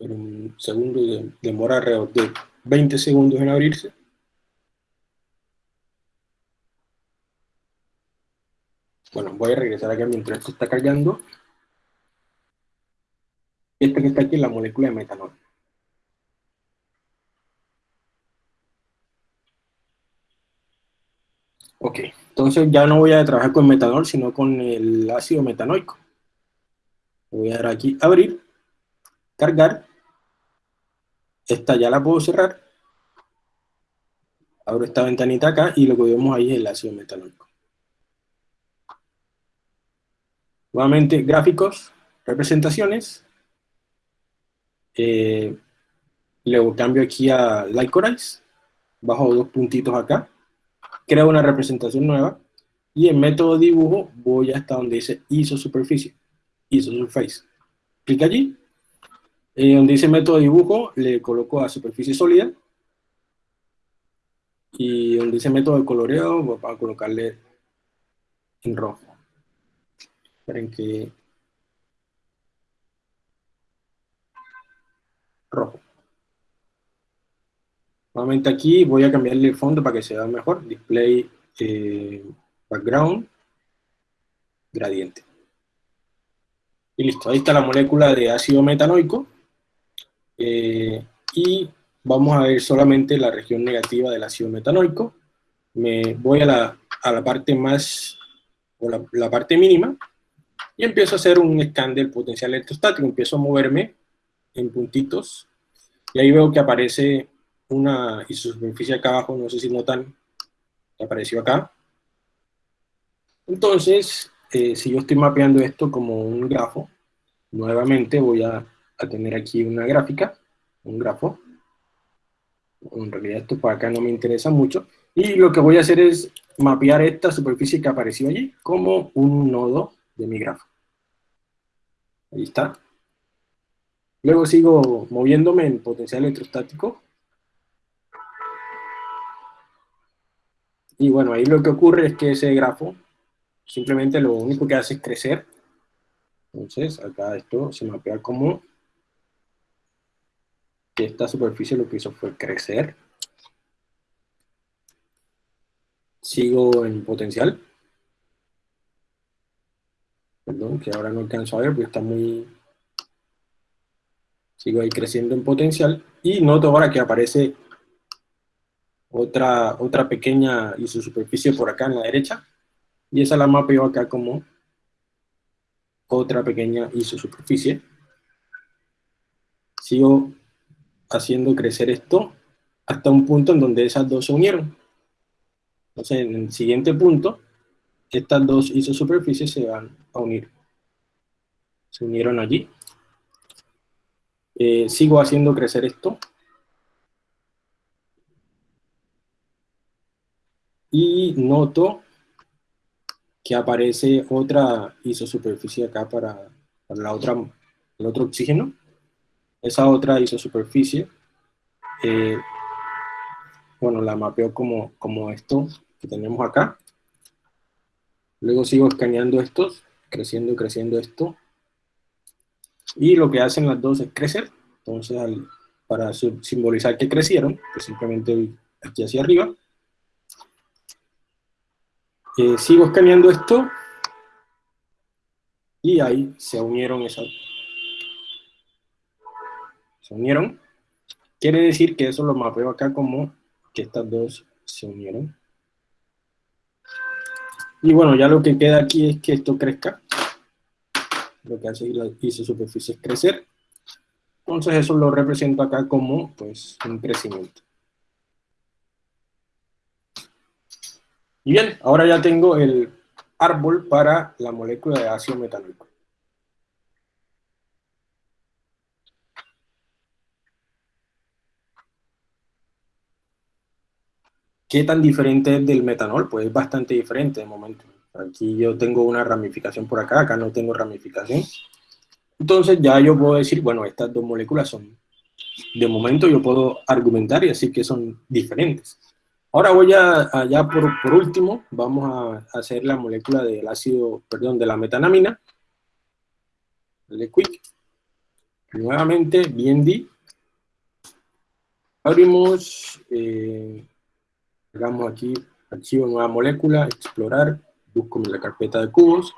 Pero un segundo demora alrededor de 20 segundos en abrirse. Bueno, voy a regresar acá mientras esto está cargando. esta que está aquí es la molécula de metanol. Ok, entonces ya no voy a trabajar con metanol, sino con el ácido metanoico. Voy a dar aquí, abrir, cargar. Esta ya la puedo cerrar. Abro esta ventanita acá y lo que vemos ahí es el ácido metanoico. Nuevamente, gráficos, representaciones. Eh, luego cambio aquí a Lycorize. Bajo dos puntitos acá. Creo una representación nueva. Y en método dibujo voy hasta donde dice isosuperficie. Isosurface. Clic allí. En donde dice método dibujo le coloco a superficie sólida. Y donde dice método de coloreo voy a colocarle en rojo. Esperen que... Rojo. Nuevamente aquí voy a cambiarle el fondo para que se vea mejor. Display eh, background gradiente. Y listo, ahí está la molécula de ácido metanoico. Eh, y vamos a ver solamente la región negativa del ácido metanoico. Me voy a la, a la parte más, o la, la, parte mínima, y empiezo a hacer un scan del potencial electrostático. Empiezo a moverme en puntitos, y ahí veo que aparece una isosuperficie acá abajo, no sé si notan, que apareció acá. Entonces, eh, si yo estoy mapeando esto como un grafo, nuevamente voy a, a, tener aquí una gráfica, un grafo. En realidad esto para acá no me interesa mucho. Y lo que voy a hacer es mapear esta superficie que apareció allí como un nodo de mi grafo. Ahí está. Luego sigo moviéndome en potencial electrostático Y bueno, ahí lo que ocurre es que ese grafo simplemente lo único que hace es crecer. Entonces, acá esto se mapea como esta superficie lo que hizo fue crecer. Sigo en potencial. Perdón, que ahora no alcanzo a ver porque está muy... Sigo ahí creciendo en potencial. Y noto ahora que aparece otra, otra pequeña isosuperficie por acá en la derecha, y esa la mapeo acá como otra pequeña isosuperficie. Sigo haciendo crecer esto hasta un punto en donde esas dos se unieron. Entonces, en el siguiente punto, estas dos isosuperficies se van a unir. Se unieron allí. Eh, sigo haciendo crecer esto y noto que aparece otra isosuperficie acá para, para la otra, el otro oxígeno. Esa otra isosuperficie, eh, bueno, la mapeo como, como esto que tenemos acá. Luego sigo escaneando estos, creciendo, creciendo esto. Y lo que hacen las dos es crecer. Entonces, para simbolizar que crecieron, pues simplemente aquí hacia arriba, eh, sigo escaneando esto y ahí se unieron esas. Se unieron. Quiere decir que eso lo mapeo acá como que estas dos se unieron. Y bueno, ya lo que queda aquí es que esto crezca. Lo que hace la superficie es crecer. Entonces eso lo represento acá como pues un crecimiento. Y bien, ahora ya tengo el árbol para la molécula de ácido metanoico. ¿Qué tan diferente es del metanol? Pues es bastante diferente de momento. Aquí yo tengo una ramificación por acá, acá no tengo ramificación. Entonces ya yo puedo decir, bueno, estas dos moléculas son, de momento yo puedo argumentar y decir que son diferentes. Ahora voy a, ya por, por, último, vamos a hacer la molécula del ácido, perdón, de la metanamina. Dale quick. Nuevamente, BND. Abrimos, eh, hagamos aquí, archivo nueva molécula, explorar, busco en la carpeta de cubos.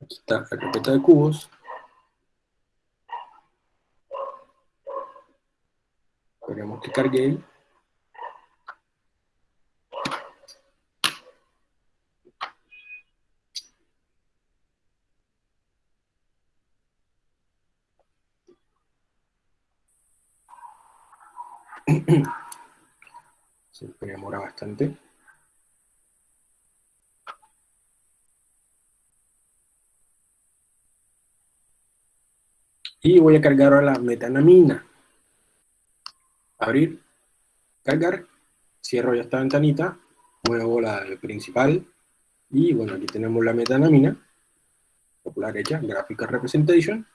Aquí está la carpeta de cubos. Esperemos que cargue Siempre demora bastante. Y voy a cargar ahora la metanamina. Abrir, cargar, cierro ya esta ventanita, muevo la principal, y bueno, aquí tenemos la metanamina, popular hecha, Graphical Representation,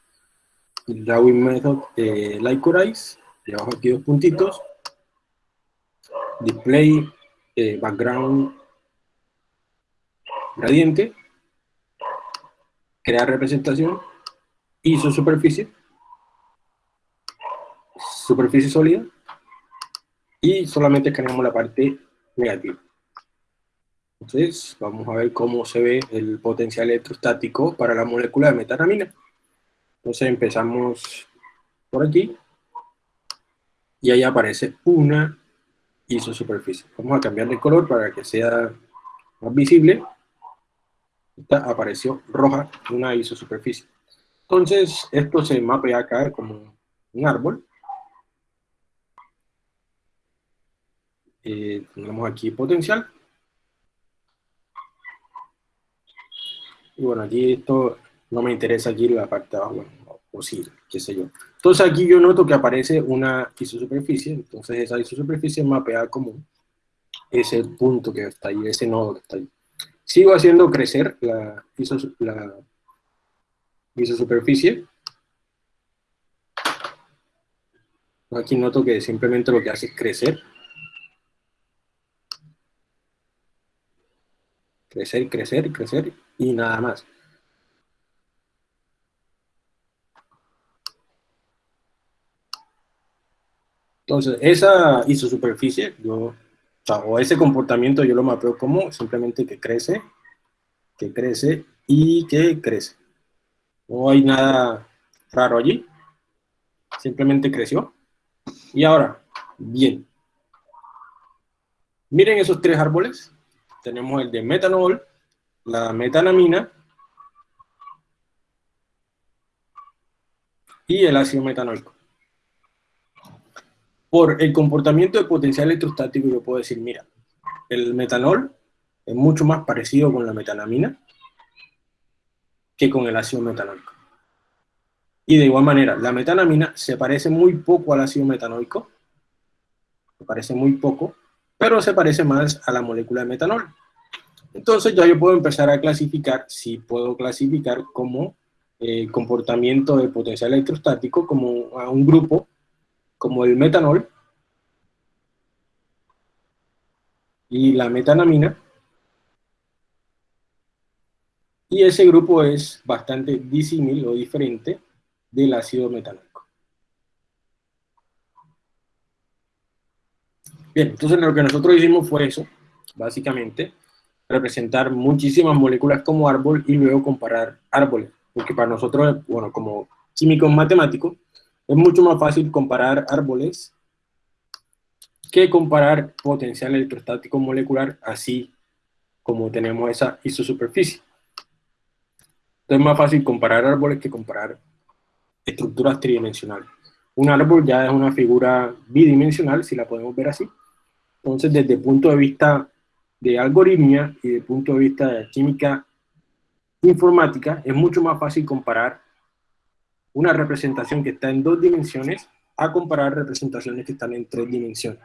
Drawing Method eh, Lycorize, debajo aquí dos puntitos, Display eh, Background Gradiente, crear representación, ISO superficie, superficie sólida, y solamente escaneamos la parte negativa. Entonces, vamos a ver cómo se ve el potencial electrostático para la molécula de metanamina. Entonces empezamos por aquí, y ahí aparece una isosuperficie. Vamos a cambiar de color para que sea más visible. Esta apareció roja, una isosuperficie. Entonces, esto se mapea acá como un árbol. Eh, tenemos aquí potencial. Y bueno, aquí esto no me interesa aquí la parte de abajo, o sí, qué sé yo. Entonces aquí yo noto que aparece una isosuperficie, entonces esa isosuperficie mapea como ese punto que está ahí, ese nodo que está ahí. Sigo haciendo crecer la, la isosuperficie. Aquí noto que simplemente lo que hace es crecer. Crecer, crecer, crecer y nada más. Entonces, esa isosuperficie, yo, o, ese comportamiento yo lo mapeo como simplemente que crece, que crece y que crece. No hay nada raro allí, simplemente creció. Y ahora, bien. Miren esos tres árboles. Tenemos el de metanol, la metanamina y el ácido metanólico por el comportamiento de potencial electrostático yo puedo decir, mira, el metanol es mucho más parecido con la metanamina que con el ácido metanólico. Y de igual manera, la metanamina se parece muy poco al ácido metanólico, se parece muy poco, pero se parece más a la molécula de metanol. Entonces ya yo puedo empezar a clasificar, si puedo clasificar como eh, comportamiento de potencial electrostático como a un grupo como el metanol y la metanamina. Y ese grupo es bastante disímil o diferente del ácido metanólico. Bien, entonces lo que nosotros hicimos fue eso, básicamente, representar muchísimas moléculas como árbol y luego comparar árboles, porque para nosotros, bueno, como químicos matemáticos, es mucho más fácil comparar árboles que comparar potencial electrostático molecular así como tenemos esa isosuperficie. Entonces es más fácil comparar árboles que comparar estructuras tridimensionales. Un árbol ya es una figura bidimensional, si la podemos ver así. Entonces, desde el punto de vista de algoritmia y desde el punto de vista de química informática, es mucho más fácil comparar una representación que está en dos dimensiones a comparar representaciones que están en tres dimensiones.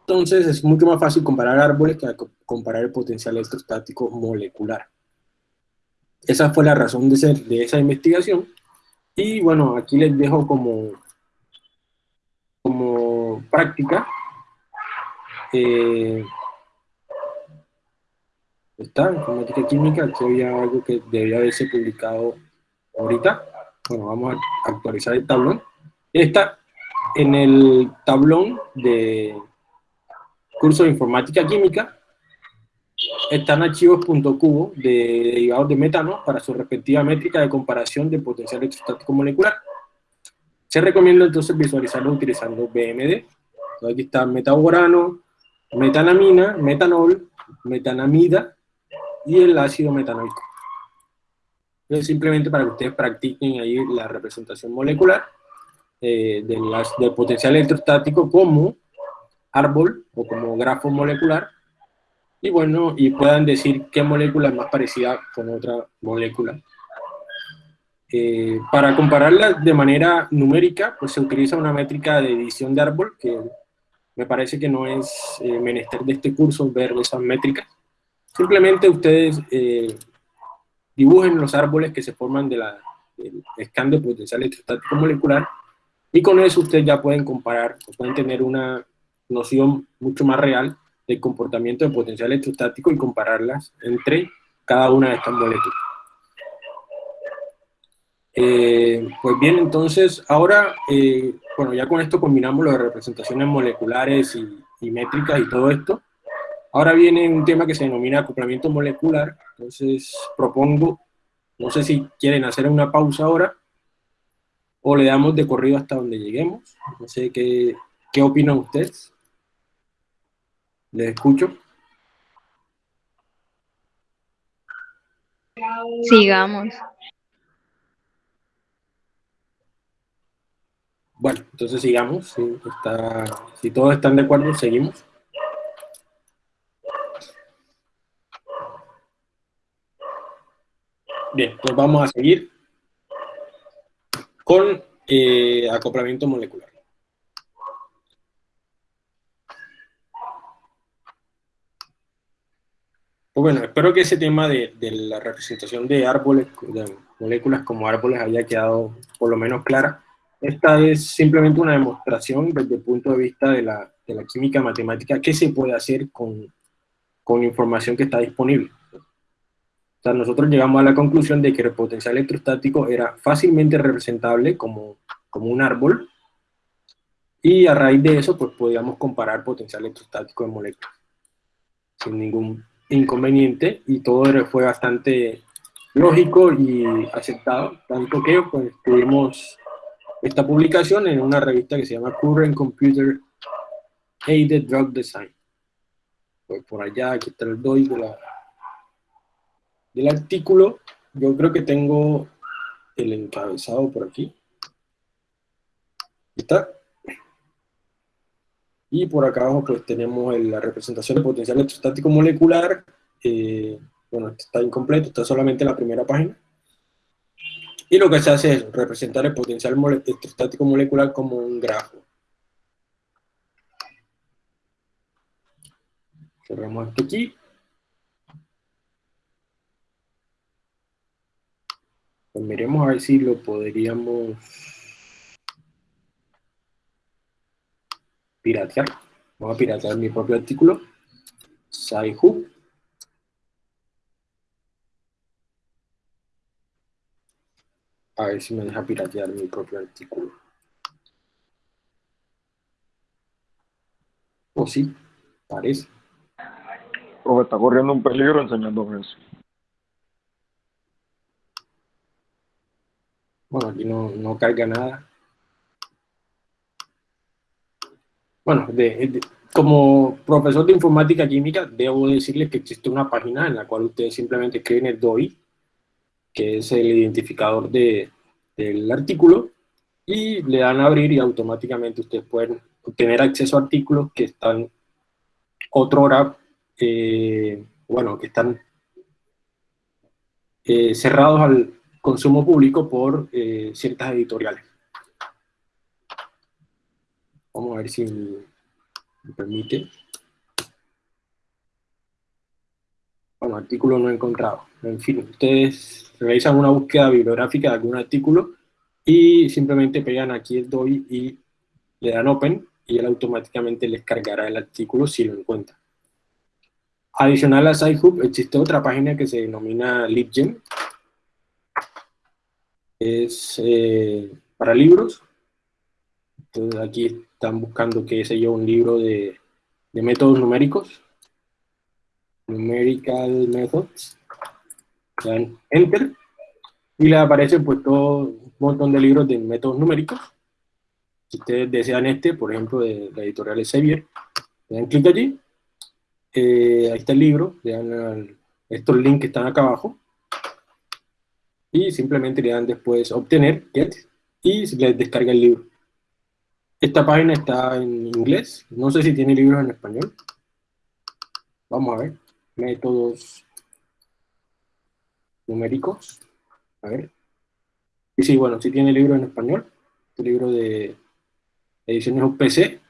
Entonces es mucho más fácil comparar árboles que comparar el potencial electrostático molecular. Esa fue la razón de, ser, de esa investigación. Y bueno, aquí les dejo como, como práctica. Eh, está, informática química, aquí había algo que debía haberse publicado ahorita. Bueno, vamos a actualizar el tablón. Está en el tablón de curso de informática química. están archivos .cubo de derivados de metano para su respectiva métrica de comparación de potencial electrostático molecular. Se recomienda entonces visualizarlo utilizando BMD. Aquí está metaborano, metanamina, metanol, metanamida y el ácido metanoico. Es simplemente para que ustedes practiquen ahí la representación molecular eh, del potencial electrostático como árbol o como grafo molecular y bueno, y puedan decir qué molécula es más parecida con otra molécula. Eh, para compararla de manera numérica, pues se utiliza una métrica de edición de árbol, que me parece que no es eh, menester de este curso ver esas métricas. Simplemente ustedes dibujen los árboles que se forman de del scan de potencial electrostático molecular, y con eso ustedes ya pueden comparar, pueden tener una noción mucho más real del comportamiento de potencial electrostático y compararlas entre cada una de estas moléculas. Eh, pues bien, entonces, ahora, eh, bueno, ya con esto combinamos las representaciones moleculares y, métricas y todo esto. Ahora viene un tema que se denomina acoplamiento molecular, entonces propongo, no sé si quieren hacer una pausa ahora, o le damos de corrido hasta donde lleguemos, no sé qué, qué opinan ustedes. ¿Les escucho? Sigamos. Bueno, entonces sigamos. Si, está, si todos están de acuerdo, seguimos. Bien, pues vamos a seguir con eh, acoplamiento molecular. Pues bueno, espero que ese tema de, la representación de árboles, de moléculas como árboles haya quedado por lo menos clara. Esta es simplemente una demostración desde el punto de vista de la, química matemática, qué se puede hacer con, con información que está disponible. Sea, nosotros llegamos a la conclusión de que el potencial electrostático era fácilmente representable como, como un árbol, y a raíz de eso, pues podíamos comparar potencial electrostático de moléculas, sin ningún inconveniente. Y todo fue bastante lógico y aceptado, tanto que pues, tuvimos esta publicación en una revista que se llama Current Computer Aided Drug Design. Pues por allá, aquí está el DOI de la, del artículo. Yo creo que tengo el encabezado por aquí. ¿Está? Y por acá abajo pues tenemos la representación del potencial electrostático molecular. Eh, bueno, está incompleto, está solamente la primera página. Y lo que se hace es representar el potencial electrostático molecular como un grafo. Cerramos esto aquí. Pues miremos a ver si lo podríamos piratear. Vamos a piratear mi propio artículo. Sci-Hub. A ver si me deja piratear mi propio artículo. O oh, sí, parece. Profe, está corriendo un peligro enseñando eso. Bueno, aquí no, no carga nada. bueno, como profesor de informática química, debo decirles que existe una página en la cual ustedes simplemente escriben el DOI, que es el identificador de, del artículo, y le dan a abrir y automáticamente ustedes pueden obtener acceso a artículos que están otra hora, eh, bueno, que están eh, cerrados al consumo público por eh, ciertas editoriales. Vamos a ver si me permite. Bueno, artículo no encontrado. En fin, ustedes realizan una búsqueda bibliográfica de algún artículo y simplemente pegan aquí el DOI y le dan Open y él automáticamente les cargará el artículo si lo encuentra. Adicional a SciHub existe otra página que se denomina LibGen. Es eh, para libros. Entonces aquí están buscando, qué sé yo, un libro de, métodos numéricos. numerical methods, dan enter, y le aparece pues todo un montón de libros de métodos numéricos. Si ustedes desean este, por ejemplo, de la editorial Sevier, le dan clic allí, eh, ahí está el libro, le estos links que están acá abajo, y simplemente le dan después obtener, get, y les descarga el libro. Esta página está en inglés, no sé si tiene libros en español. Vamos a ver, métodos numéricos. A ver. Y sí, bueno, sí tiene libros en español. Este libro de ediciones UPC,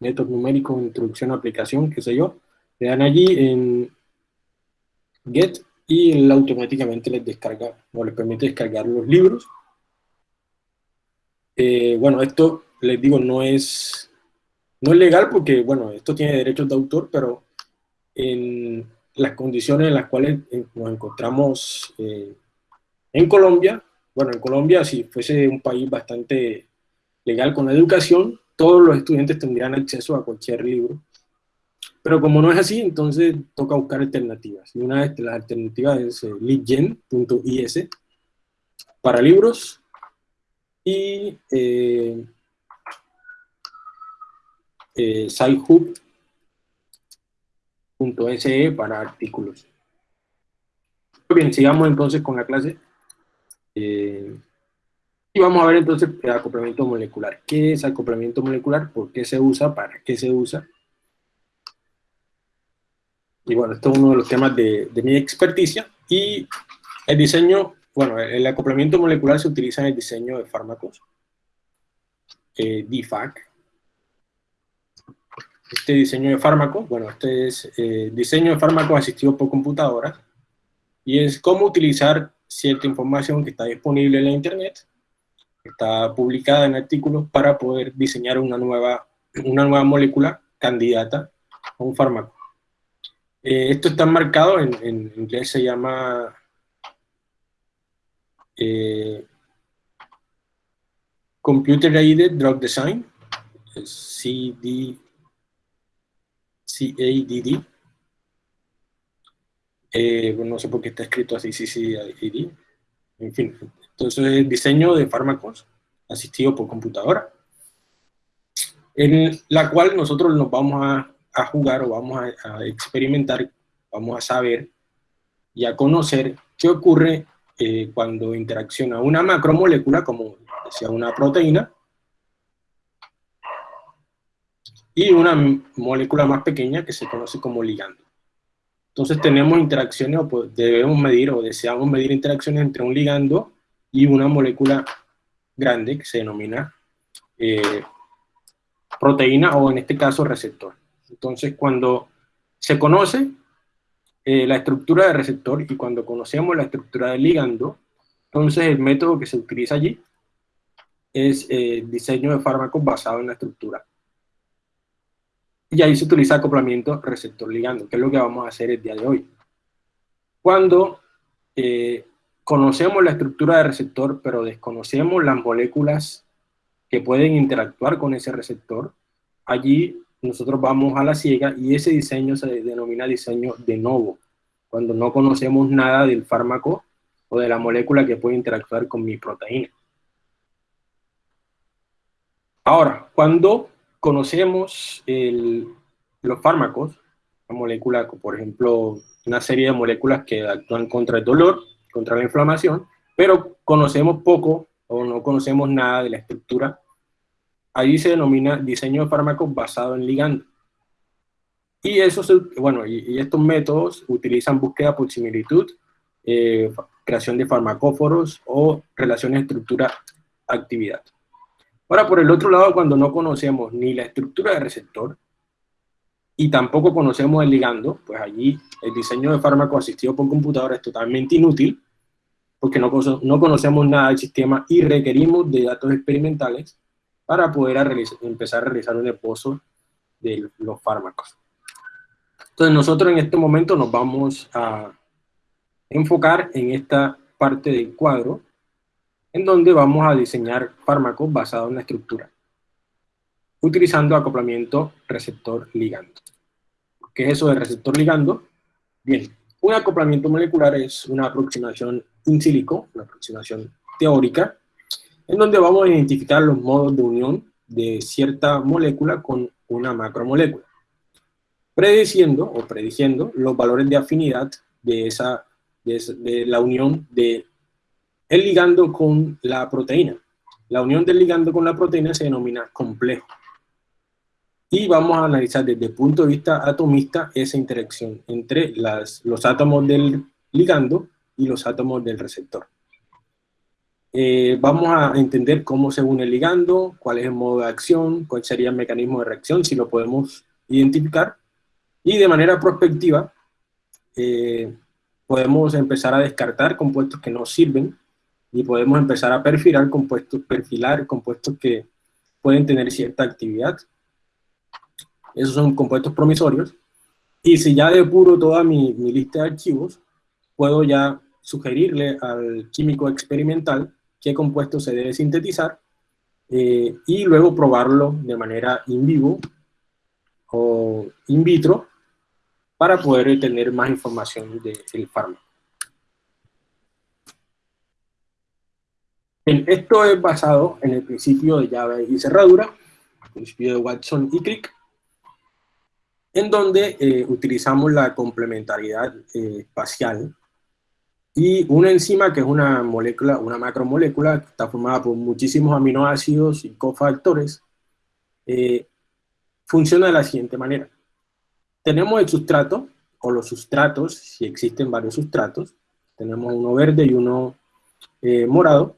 métodos numéricos, introducción a aplicación, qué sé yo. Le dan allí en Get y él automáticamente les descarga, o les permite descargar los libros. Eh, bueno, esto, les digo, no es, no es legal porque, bueno, esto tiene derechos de autor, pero en las condiciones en las cuales nos encontramos eh, en Colombia, bueno, en Colombia, si fuese un país bastante legal con la educación, todos los estudiantes tendrían acceso a cualquier libro pero como no es así, entonces toca buscar alternativas. Y una de las alternativas es eh, leadgen.is para libros y eh, eh, scihub.se para artículos. Bien, sigamos entonces con la clase. Eh, y vamos a ver entonces el acoplamiento molecular. ¿Qué es acoplamiento molecular? ¿Por qué se usa? ¿Para qué se usa? Y bueno, esto es uno de los temas de, mi experticia. Y el diseño, bueno, el acoplamiento molecular se utiliza en el diseño de fármacos, eh, DFAC. Este diseño de fármacos, bueno, este es eh, diseño de fármacos asistidos por computadora, y es cómo utilizar cierta información que está disponible en la internet, está publicada en artículos, para poder diseñar una nueva, una nueva molécula candidata a un fármaco. Eh, esto está marcado, en, inglés se llama eh, Computer Aided Drug Design, CD, CADD. Eh, no sé por qué está escrito así, CCADD. En fin, entonces es diseño de fármacos asistido por computadora, en la cual nosotros nos vamos a a jugar o vamos a, experimentar, vamos a saber y a conocer qué ocurre eh, cuando interacciona una macromolécula, como decía una proteína, y una molécula más pequeña que se conoce como ligando. Entonces tenemos interacciones, o pues, debemos medir o deseamos medir interacciones entre un ligando y una molécula grande que se denomina eh, proteína o en este caso receptor. Entonces, cuando se conoce eh, la estructura del receptor y cuando conocemos la estructura del ligando, entonces el método que se utiliza allí es eh, diseño de fármacos basado en la estructura. Y ahí se utiliza acoplamiento receptor-ligando, que es lo que vamos a hacer el día de hoy. Cuando eh, conocemos la estructura del receptor, pero desconocemos las moléculas que pueden interactuar con ese receptor, allí nosotros vamos a la ciega y ese diseño se denomina diseño de novo, cuando no conocemos nada del fármaco o de la molécula que puede interactuar con mi proteína. Ahora, cuando conocemos los fármacos, la molécula, por ejemplo, una serie de moléculas que actúan contra el dolor, contra la inflamación, pero conocemos poco o no conocemos nada de la estructura Ahí se denomina diseño de fármacos basado en ligando. Y, eso bueno, y, estos métodos utilizan búsqueda por similitud, eh, creación de farmacóforos o relaciones estructura-actividad. Ahora, por el otro lado, cuando no conocemos ni la estructura del receptor y tampoco conocemos el ligando, pues allí el diseño de fármaco asistido por computadora es totalmente inútil porque no, no conocemos nada del sistema y requerimos de datos experimentales para poder empezar a realizar un esposo de los fármacos. Entonces nosotros en este momento nos vamos a enfocar en esta parte del cuadro, en donde vamos a diseñar fármacos basados en la estructura, utilizando acoplamiento receptor-ligando. ¿Qué es eso de receptor-ligando? Bien, un acoplamiento molecular es una aproximación in silico, una aproximación teórica, en donde vamos a identificar los modos de unión de cierta molécula con una macromolécula, prediciendo o prediciendo los valores de afinidad de, esa, de, la unión de el ligando con la proteína. La unión del ligando con la proteína se denomina complejo. Y vamos a analizar desde el punto de vista atomista esa interacción entre los átomos del ligando y los átomos del receptor. Eh, vamos a entender cómo se une el ligando, cuál es el modo de acción, cuál sería el mecanismo de reacción, si lo podemos identificar. Y de manera prospectiva, eh, podemos empezar a descartar compuestos que no sirven y podemos empezar a perfilar compuestos, perfilar compuestos que pueden tener cierta actividad. Esos son compuestos promisorios. Y si ya depuro toda mi, mi lista de archivos, puedo ya sugerirle al químico experimental qué compuesto se debe sintetizar eh, y luego probarlo de manera in vivo o in vitro para poder tener más información del fármaco. esto es basado en el principio de llave y cerradura, el principio de Watson y Crick, en donde eh, utilizamos la complementariedad eh, espacial y una enzima que es una molécula, una macromolécula, está formada por muchísimos aminoácidos y cofactores, eh, funciona de la siguiente manera. Tenemos el sustrato, o los sustratos, si existen varios sustratos, tenemos uno verde y uno eh, morado,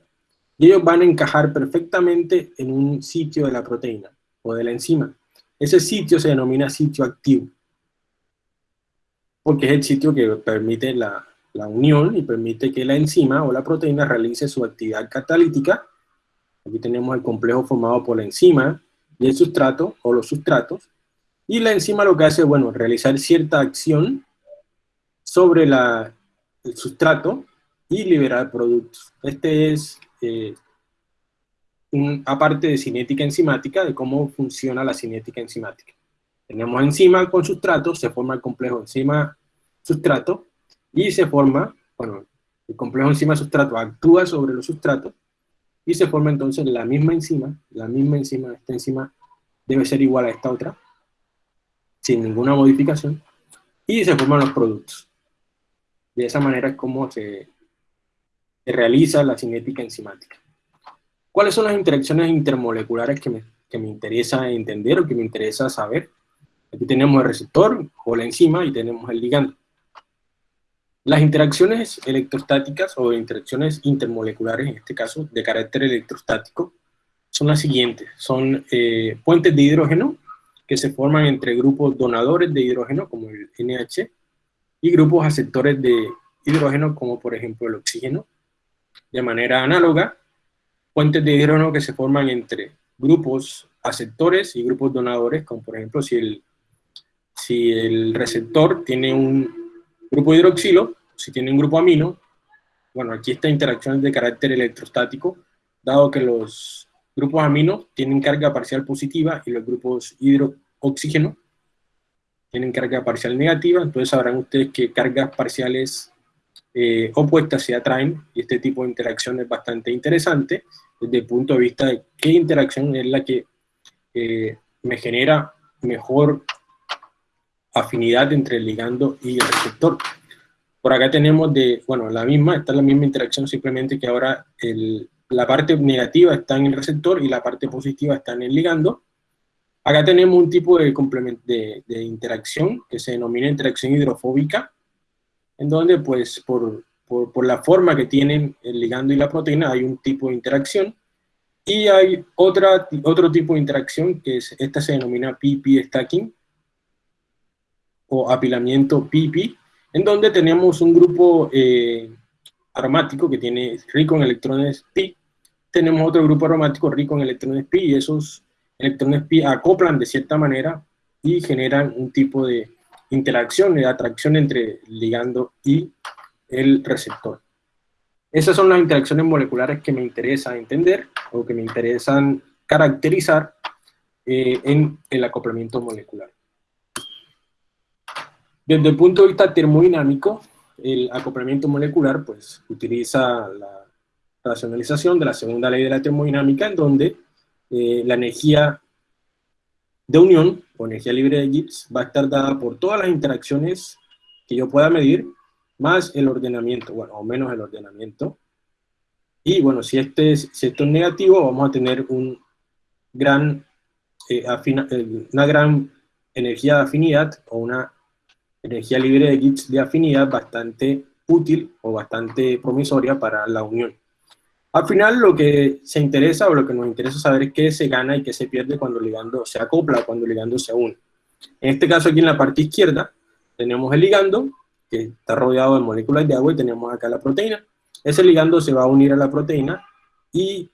y ellos van a encajar perfectamente en un sitio de la proteína, o de la enzima. Ese sitio se denomina sitio activo, porque es el sitio que permite la, la unión y permite que la enzima o la proteína realice su actividad catalítica. Aquí tenemos el complejo formado por la enzima y el sustrato o los sustratos. Y la enzima lo que hace, bueno, realizar cierta acción sobre la, el sustrato y liberar productos. Este es eh, un, aparte de cinética enzimática, de cómo funciona la cinética enzimática. Tenemos enzima con sustrato, se forma el complejo enzima-sustrato, y se forma, bueno, el complejo enzima-sustrato actúa sobre los sustratos y se forma entonces la misma enzima, la misma enzima, esta enzima debe ser igual a esta otra, sin ninguna modificación, y se forman los productos. De esa manera es como se, realiza la cinética enzimática. ¿Cuáles son las interacciones intermoleculares que me, que me interesa entender o que me interesa saber? Aquí tenemos el receptor o la enzima y tenemos el ligando. Las interacciones electrostáticas o interacciones intermoleculares, en este caso de carácter electrostático, son las siguientes. Son eh, puentes de hidrógeno que se forman entre grupos donadores de hidrógeno, como el NH, y grupos aceptores de hidrógeno, como por ejemplo el oxígeno. De manera análoga, puentes de hidrógeno que se forman entre grupos aceptores y grupos donadores, como por ejemplo si el, si el receptor tiene un Grupo hidroxilo, si tiene un grupo amino, bueno, aquí esta interacción es de carácter electrostático, dado que los grupos amino tienen carga parcial positiva y los grupos hidrooxígeno tienen carga parcial negativa, entonces sabrán ustedes que cargas parciales eh, opuestas se atraen, y este tipo de interacción es bastante interesante, desde el punto de vista de qué interacción es la que eh, me genera mejor afinidad entre el ligando y el receptor. Por acá tenemos de, bueno, la misma, está la misma interacción, simplemente que ahora el, la parte negativa está en el receptor y la parte positiva está en el ligando. Acá tenemos un tipo de, de, de interacción que se denomina interacción hidrofóbica, en donde pues por, por, por, la forma que tienen el ligando y la proteína hay un tipo de interacción, y hay otra, otro tipo de interacción que es, esta se denomina PP stacking, o apilamiento pipi, en donde tenemos un grupo eh, aromático que tiene rico en electrones pi, tenemos otro grupo aromático rico en electrones pi, y esos electrones pi acoplan de cierta manera y generan un tipo de interacción, de atracción entre el ligando y el receptor. Esas son las interacciones moleculares que me interesa entender o que me interesan caracterizar eh, en el acoplamiento molecular. Desde el punto de vista termodinámico, el acoplamiento molecular pues, utiliza la racionalización de la segunda ley de la termodinámica, en donde eh, la energía de unión, o energía libre de Gibbs, va a estar dada por todas las interacciones que yo pueda medir, más el ordenamiento, bueno, o menos el ordenamiento. Y bueno, si, este es, si esto es negativo, vamos a tener un gran, eh, eh, una gran energía de afinidad, o una energía libre de Gibbs de afinidad bastante útil o bastante promisoria para la unión. Al final lo que se interesa o lo que nos interesa saber es qué se gana y qué se pierde cuando el ligando se acopla o cuando el ligando se une. En este caso aquí en la parte izquierda tenemos el ligando que está rodeado de moléculas de agua y tenemos acá la proteína. Ese ligando se va a unir a la proteína y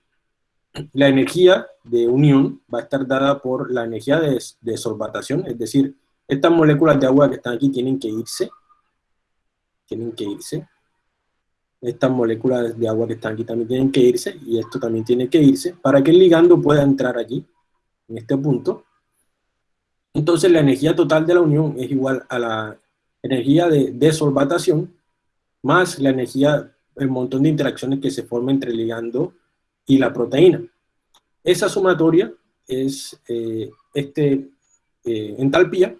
la energía de unión va a estar dada por la energía de, de solvatación, es decir, estas moléculas de agua que están aquí tienen que irse. Tienen que irse. Estas moléculas de agua que están aquí también tienen que irse. Y esto también tiene que irse para que el ligando pueda entrar allí, en este punto. Entonces la energía total de la unión es igual a la energía de desolvatación más la energía, el montón de interacciones que se forman entre el ligando y la proteína. Esa sumatoria es eh, este eh, entalpía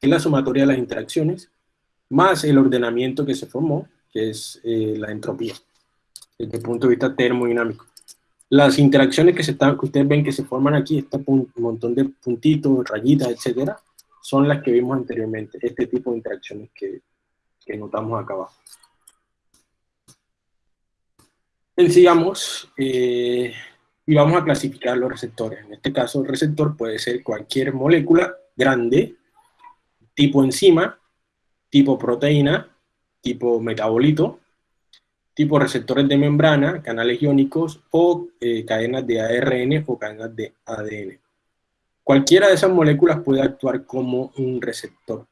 es la sumatoria de las interacciones, más el ordenamiento que se formó, que es eh, la entropía, desde el punto de vista termodinámico. Las interacciones que, se están, que ustedes ven que se forman aquí, este montón de puntitos, rayitas, etcétera, son las que vimos anteriormente, este tipo de interacciones que, que notamos acá abajo. Sigamos, eh, y vamos a clasificar los receptores. En este caso, el receptor puede ser cualquier molécula grande tipo enzima, tipo proteína, tipo metabolito, tipo receptores de membrana, canales iónicos o eh, cadenas de ARN o cadenas de ADN. Cualquiera de esas moléculas puede actuar como un receptor.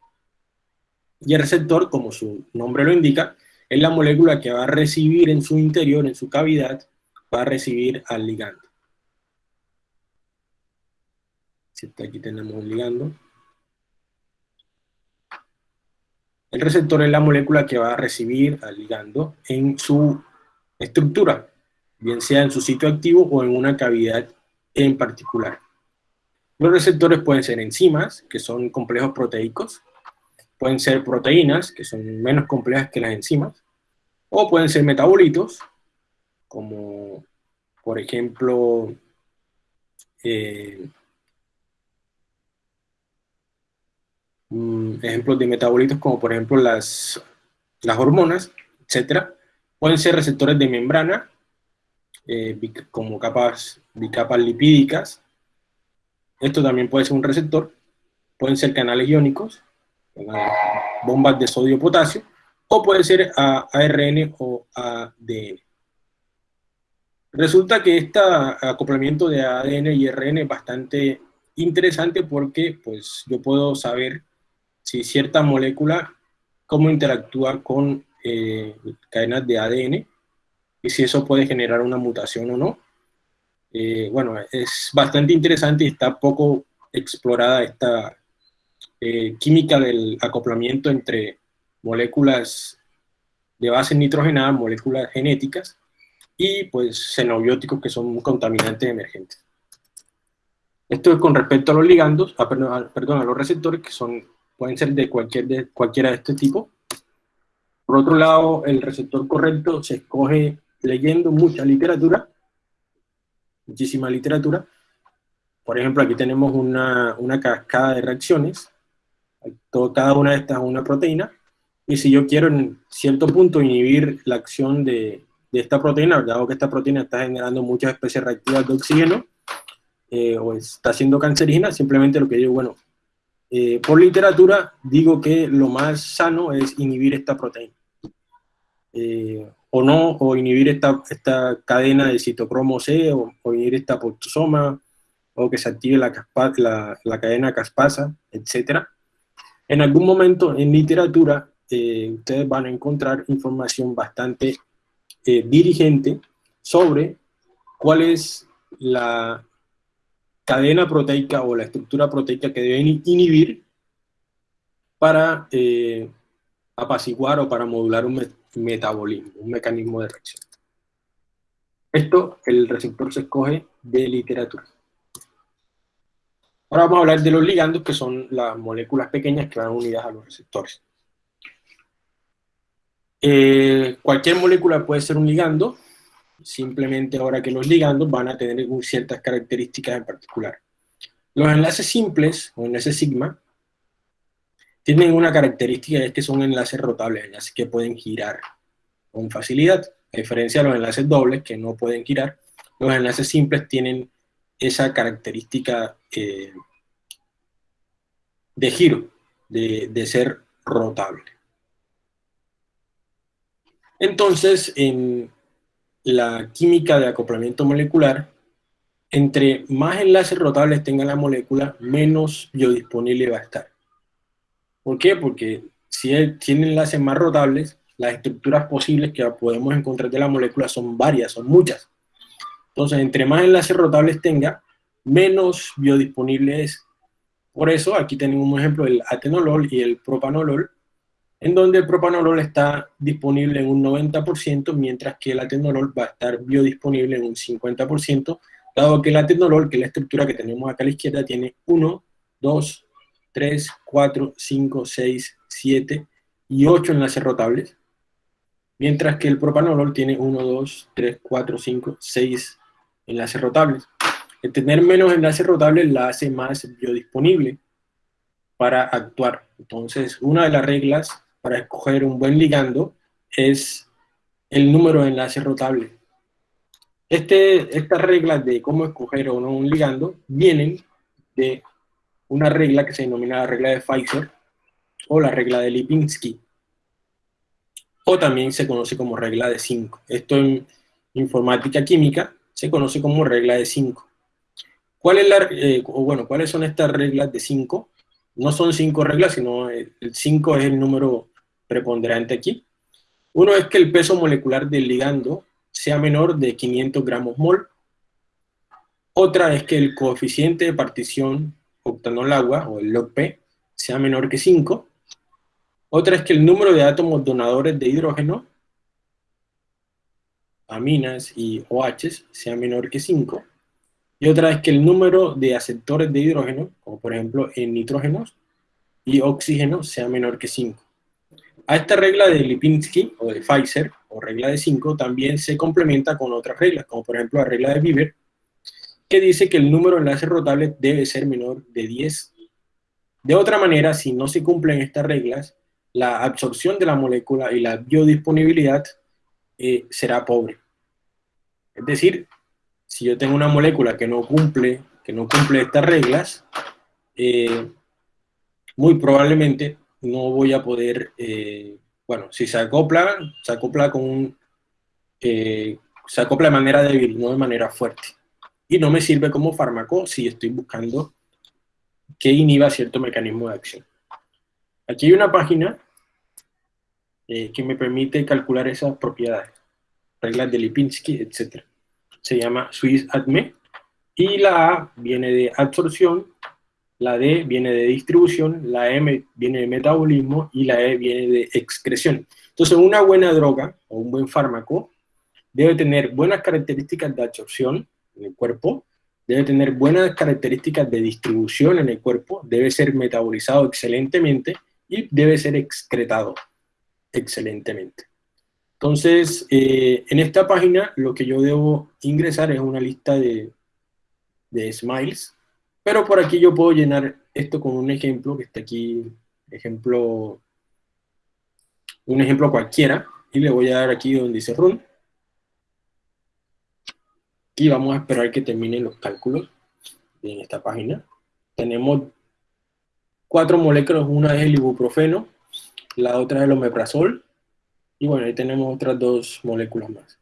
Y el receptor, como su nombre lo indica, es la molécula que va a recibir en su interior, en su cavidad, va a recibir al ligando. Aquí tenemos un ligando. El receptor es la molécula que va a recibir al ligando en su estructura, bien sea en su sitio activo o en una cavidad en particular. Los receptores pueden ser enzimas, que son complejos proteicos, pueden ser proteínas, que son menos complejas que las enzimas, o pueden ser metabolitos, como por ejemplo eh, Mm, ejemplos de metabolitos como por ejemplo las, las hormonas, etcétera, pueden ser receptores de membrana, eh, como capas, bicapas lipídicas. Esto también puede ser un receptor. Pueden ser canales iónicos, bombas de sodio-potasio, o puede ser ARN o ADN. Resulta que este acoplamiento de ADN y RN es bastante interesante porque pues, yo puedo saber si cierta molécula, cómo interactúa con eh, cadenas de ADN y si eso puede generar una mutación o no. Eh, bueno, es bastante interesante y está poco explorada esta eh, química del acoplamiento entre moléculas de base nitrogenada, moléculas genéticas, y pues xenobióticos que son contaminantes emergentes. Esto es con respecto a los ligandos, ah, perdón, a los receptores que son pueden ser de, cualquier, de cualquiera de este tipo. Por otro lado, el receptor correcto se escoge leyendo mucha literatura, muchísima literatura. Por ejemplo, aquí tenemos una, una cascada de reacciones. Todo, cada una de estas es una proteína. Y si yo quiero en cierto punto inhibir la acción de, de esta proteína, dado que esta proteína está generando muchas especies reactivas de oxígeno, eh, o está siendo cancerígena, simplemente lo que digo, bueno, eh, por literatura digo que lo más sano es inhibir esta proteína. Eh, o no, o inhibir esta, esta cadena de citocromo C, o, inhibir esta apoptosoma, o que se active la, la, la cadena caspasa, etc. En algún momento en literatura eh, ustedes van a encontrar información bastante dirigente sobre cuál es la cadena proteica o la estructura proteica que deben inhibir para eh, apaciguar o para modular un metabolismo, un mecanismo de reacción. Esto, el receptor se escoge de literatura. Ahora vamos a hablar de los ligandos, que son las moléculas pequeñas que van unidas a los receptores. Eh, cualquier molécula puede ser un ligando, simplemente ahora que los ligandos van a tener ciertas características en particular. Los enlaces simples, o enlaces sigma, tienen una característica, es que son enlaces rotables, enlaces que pueden girar con facilidad, a diferencia de los enlaces dobles que no pueden girar, los enlaces simples tienen esa característica eh, de giro, de, de ser rotable. Entonces, en la química de acoplamiento molecular, entre más enlaces rotables tenga la molécula, menos biodisponible va a estar. ¿Por qué? Porque si tiene enlaces más rotables, las estructuras posibles que podemos encontrar de la molécula son varias, son muchas. Entonces, entre más enlaces rotables tenga, menos biodisponible es. Por eso, aquí tenemos un ejemplo del atenolol y el propanolol, en donde el propanolol está disponible en un 90%, mientras que el atenolol va a estar biodisponible en un 50%, dado que el atenolol, que es la estructura que tenemos acá a la izquierda, tiene 1, 2, 3, 4, 5, 6, 7 y 8 enlaces rotables, mientras que el propanolol tiene 1, 2, 3, 4, 5, 6 enlaces rotables. El tener menos enlaces rotables la hace más biodisponible para actuar. Entonces, una de las reglas para escoger un buen ligando es el número de enlaces rotables. Este, estas reglas de cómo escoger o no un ligando vienen de una regla que se denomina la regla de Pfizer o la regla de Lipinski, o también se conoce como regla de 5. Esto en informática química se conoce como regla de 5. ¿Cuál es la, eh, bueno, ¿Cuáles son estas reglas de 5? No son cinco reglas, sino el 5 es el número preponderante aquí. Uno es que el peso molecular del ligando sea menor de 500 gramos mol. Otra es que el coeficiente de partición octanol-agua, o el log-P, sea menor que 5. Otra es que el número de átomos donadores de hidrógeno, aminas y OH, sea menor que 5. Y otra es que el número de aceptores de hidrógeno, como por ejemplo en nitrógenos y oxígeno, sea menor que 5. A esta regla de Lipinski o de Pfizer, o regla de 5, también se complementa con otras reglas, como por ejemplo la regla de Bieber, que dice que el número de enlaces rotables debe ser menor de 10. De otra manera, si no se cumplen estas reglas, la absorción de la molécula y la biodisponibilidad eh, será pobre. Es decir, si yo tengo una molécula que no cumple, que no cumple estas reglas, eh, muy probablemente no voy a poder, eh, bueno, si se acopla, se acopla con un, eh, se acopla de manera débil, no de manera fuerte. Y no me sirve como fármaco si estoy buscando que inhiba cierto mecanismo de acción. Aquí hay una página eh, que me permite calcular esas propiedades, reglas de Lipinski, etc. Se llama SwissAdme, y la A viene de absorción, la D viene de distribución, la M viene de metabolismo y la E viene de excreción. Entonces, una buena droga o un buen fármaco debe tener buenas características de absorción en el cuerpo, debe tener buenas características de distribución en el cuerpo, debe ser metabolizado excelentemente y debe ser excretado excelentemente. Entonces, eh, en esta página lo que yo debo ingresar es una lista de, de smiles, pero por aquí yo puedo llenar esto con un ejemplo que está aquí, ejemplo, un ejemplo cualquiera, y le voy a dar aquí donde dice run. Y vamos a esperar que terminen los cálculos en esta página. Tenemos cuatro moléculas, una es el ibuprofeno, la otra es el omeprazol, y bueno, ahí tenemos otras dos moléculas más.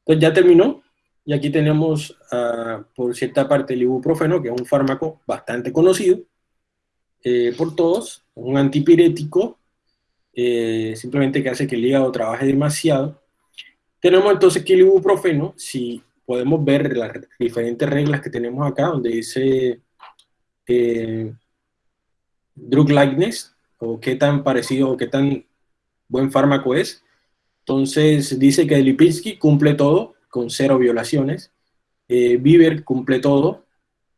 Entonces ya terminó, y aquí tenemos, uh, por cierta parte, el ibuprofeno, que es un fármaco bastante conocido eh, por todos, un antipirético, eh, simplemente que hace que el hígado trabaje demasiado. Tenemos entonces que el ibuprofeno, si podemos ver las diferentes reglas que tenemos acá, donde dice eh, drug likeness, o qué tan parecido o qué tan buen fármaco es. Entonces dice que Lipinski cumple todo con cero violaciones. Eh, Bieber cumple todo.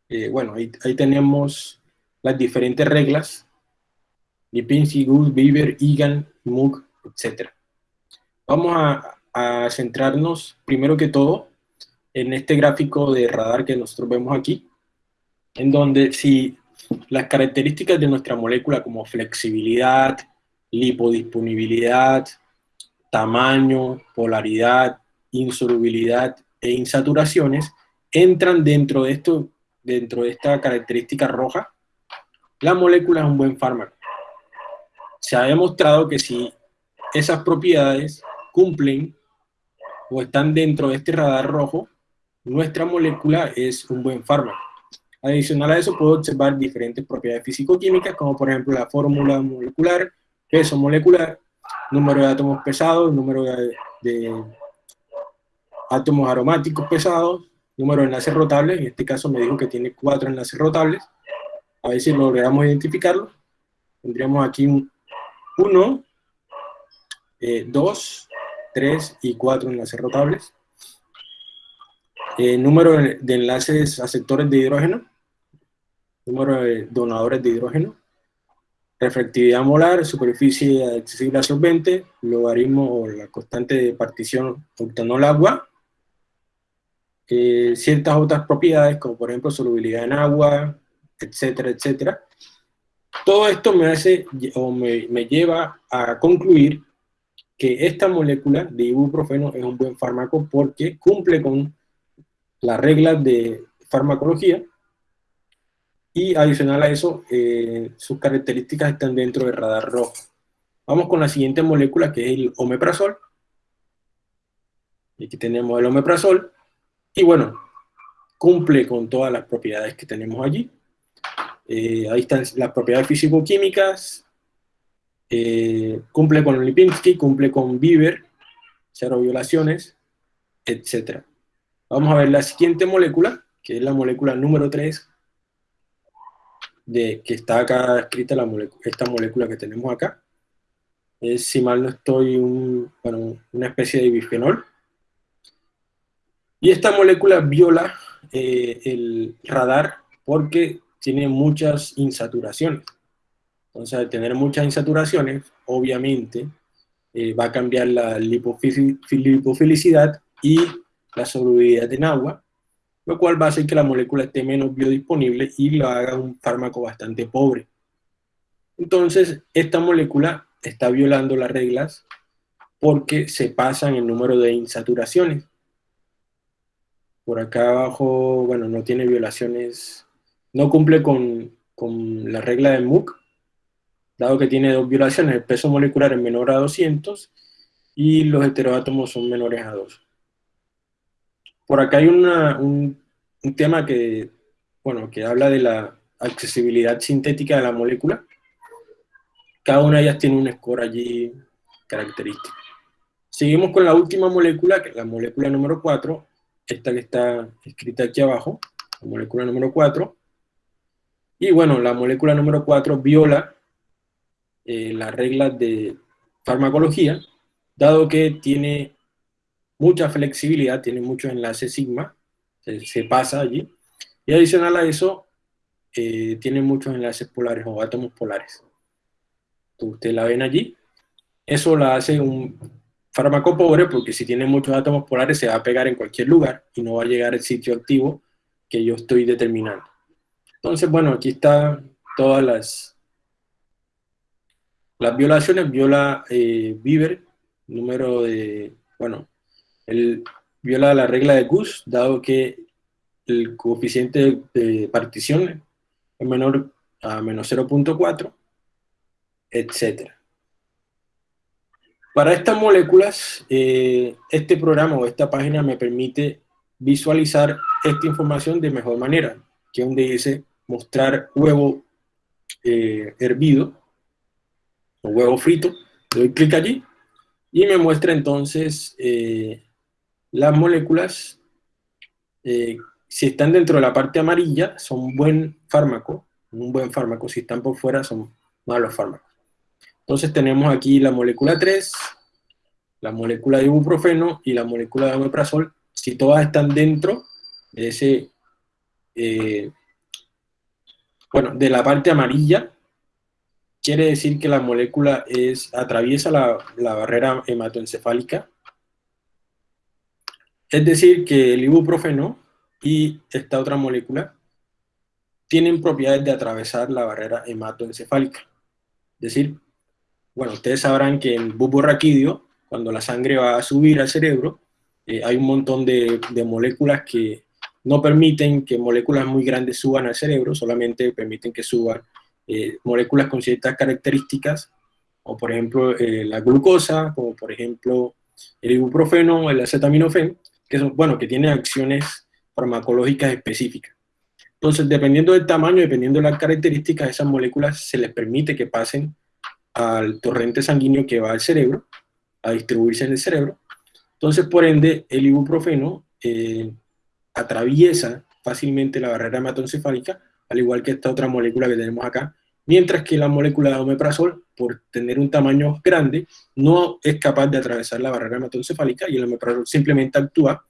Eh, bueno, ahí, tenemos las diferentes reglas. Lipinski, Gus, Bieber, Egan, Moog, etc. Vamos a, a centrarnos primero que todo en este gráfico de radar que nosotros vemos aquí, en donde si las características de nuestra molécula como flexibilidad, lipodisponibilidad, tamaño, polaridad, insolubilidad e insaturaciones entran dentro de, esto, dentro de esta característica roja, la molécula es un buen fármaco. Se ha demostrado que si esas propiedades cumplen o están dentro de este radar rojo, nuestra molécula es un buen fármaco. Adicional a eso, puedo observar diferentes propiedades físico-químicas, como por ejemplo la fórmula molecular, peso molecular, número de átomos pesados, número de, átomos aromáticos pesados, número de enlaces rotables, en este caso me dijo que tiene cuatro enlaces rotables, a ver si logramos identificarlo. Tendríamos aquí un 1, 2, 3 y 4 enlaces rotables. Eh, número de enlaces aceptores de hidrógeno, número de donadores de hidrógeno, refractividad molar, superficie accesible a solvente, logaritmo o la constante de partición octanol-agua, ciertas otras propiedades como por ejemplo solubilidad en agua, etcétera, etcétera. Todo esto me hace o me, me lleva a concluir que esta molécula de ibuprofeno es un buen fármaco porque cumple con las reglas de farmacología y adicional a eso, eh, sus características están dentro del radar rojo. Vamos con la siguiente molécula que es el omeprazol. Aquí tenemos el omeprazol. Y bueno, cumple con todas las propiedades que tenemos allí. Eh, ahí están las propiedades físico-químicas. Eh, cumple con Lipinski, cumple con Bieber, cero violaciones, etc. Vamos a ver la siguiente molécula, que es la molécula número 3, de que está acá escrita la esta molécula que tenemos acá. Es, si mal no estoy, una especie de bifenol. Y esta molécula viola eh, el radar porque tiene muchas insaturaciones. Entonces, al tener muchas insaturaciones, obviamente, eh, va a cambiar la lipofilicidad y la solubilidad en agua, lo cual va a hacer que la molécula esté menos biodisponible y lo haga un fármaco bastante pobre. Entonces, esta molécula está violando las reglas porque se pasa en el número de insaturaciones. Por acá abajo, bueno, no tiene violaciones, no cumple con, con la regla de MOOC, dado que tiene dos violaciones, el peso molecular es menor a 200 y los heteroátomos son menores a 2. Por acá hay un, tema que, bueno, que habla de la accesibilidad sintética de la molécula. Cada una de ellas tiene un score allí característico. Seguimos con la última molécula, que es la molécula número 4, esta que está escrita aquí abajo, la molécula número 4. Y bueno, la molécula número 4 viola eh, las reglas de farmacología, dado que tiene mucha flexibilidad, tiene muchos enlaces sigma, se, pasa allí. Y adicional a eso, eh, tiene muchos enlaces polares o átomos polares. Ustedes la ven allí. Eso la hace un fármaco pobre porque si tiene muchos átomos polares se va a pegar en cualquier lugar y no va a llegar al sitio activo que yo estoy determinando. Entonces, bueno, aquí están todas las, las violaciones. Viola eh, número de, bueno, él viola la regla de Gus, dado que el coeficiente de partición es menor a menos 0.4, etc. Para estas moléculas, eh, este programa o esta página me permite visualizar esta información de mejor manera, que donde dice mostrar huevo eh, hervido o huevo frito, doy clic allí y me muestra entonces eh, las moléculas, si están dentro de la parte amarilla, son buen fármaco, un buen fármaco. Si están por fuera, son malos fármacos. Entonces tenemos aquí la molécula 3, la molécula de ibuprofeno y la molécula de omeprazol, si todas están dentro de ese, eh, bueno, de la parte amarilla, quiere decir que la molécula es, atraviesa la, la barrera hematoencefálica. Es decir, que el ibuprofeno y esta otra molécula tienen propiedades de atravesar la barrera hematoencefálica. Es decir, bueno, ustedes sabrán que en bulbo raquídeo, cuando la sangre va a subir al cerebro, eh, hay un montón de, de, moléculas que no permiten que moléculas muy grandes suban al cerebro, solamente permiten que suban eh, moléculas con ciertas características, o por ejemplo eh, la glucosa, como por ejemplo el ibuprofeno, el acetaminofén, que son, bueno, que tienen acciones farmacológicas específicas. Entonces, dependiendo del tamaño, dependiendo de las características, esas moléculas se les permite que pasen al torrente sanguíneo que va al cerebro, a distribuirse en el cerebro. Entonces, por ende, el ibuprofeno eh, atraviesa fácilmente la barrera hematoencefálica, al igual que esta otra molécula que tenemos acá, mientras que la molécula de omeprazol, por tener un tamaño grande, no es capaz de atravesar la barrera hematoencefálica y el omeprazol simplemente actúa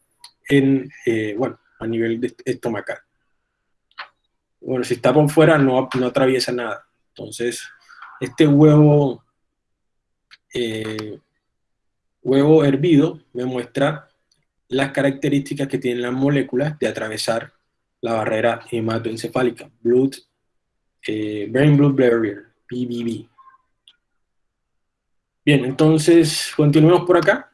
en, eh, bueno, a nivel de estomacal. Bueno, si está por fuera no, no atraviesa nada. Entonces, este huevo, eh, huevo hervido me muestra las características que tienen las moléculas de atravesar la barrera hematoencefálica, blood, eh, brain blood barrier, BBB. Bien, entonces continuemos por acá.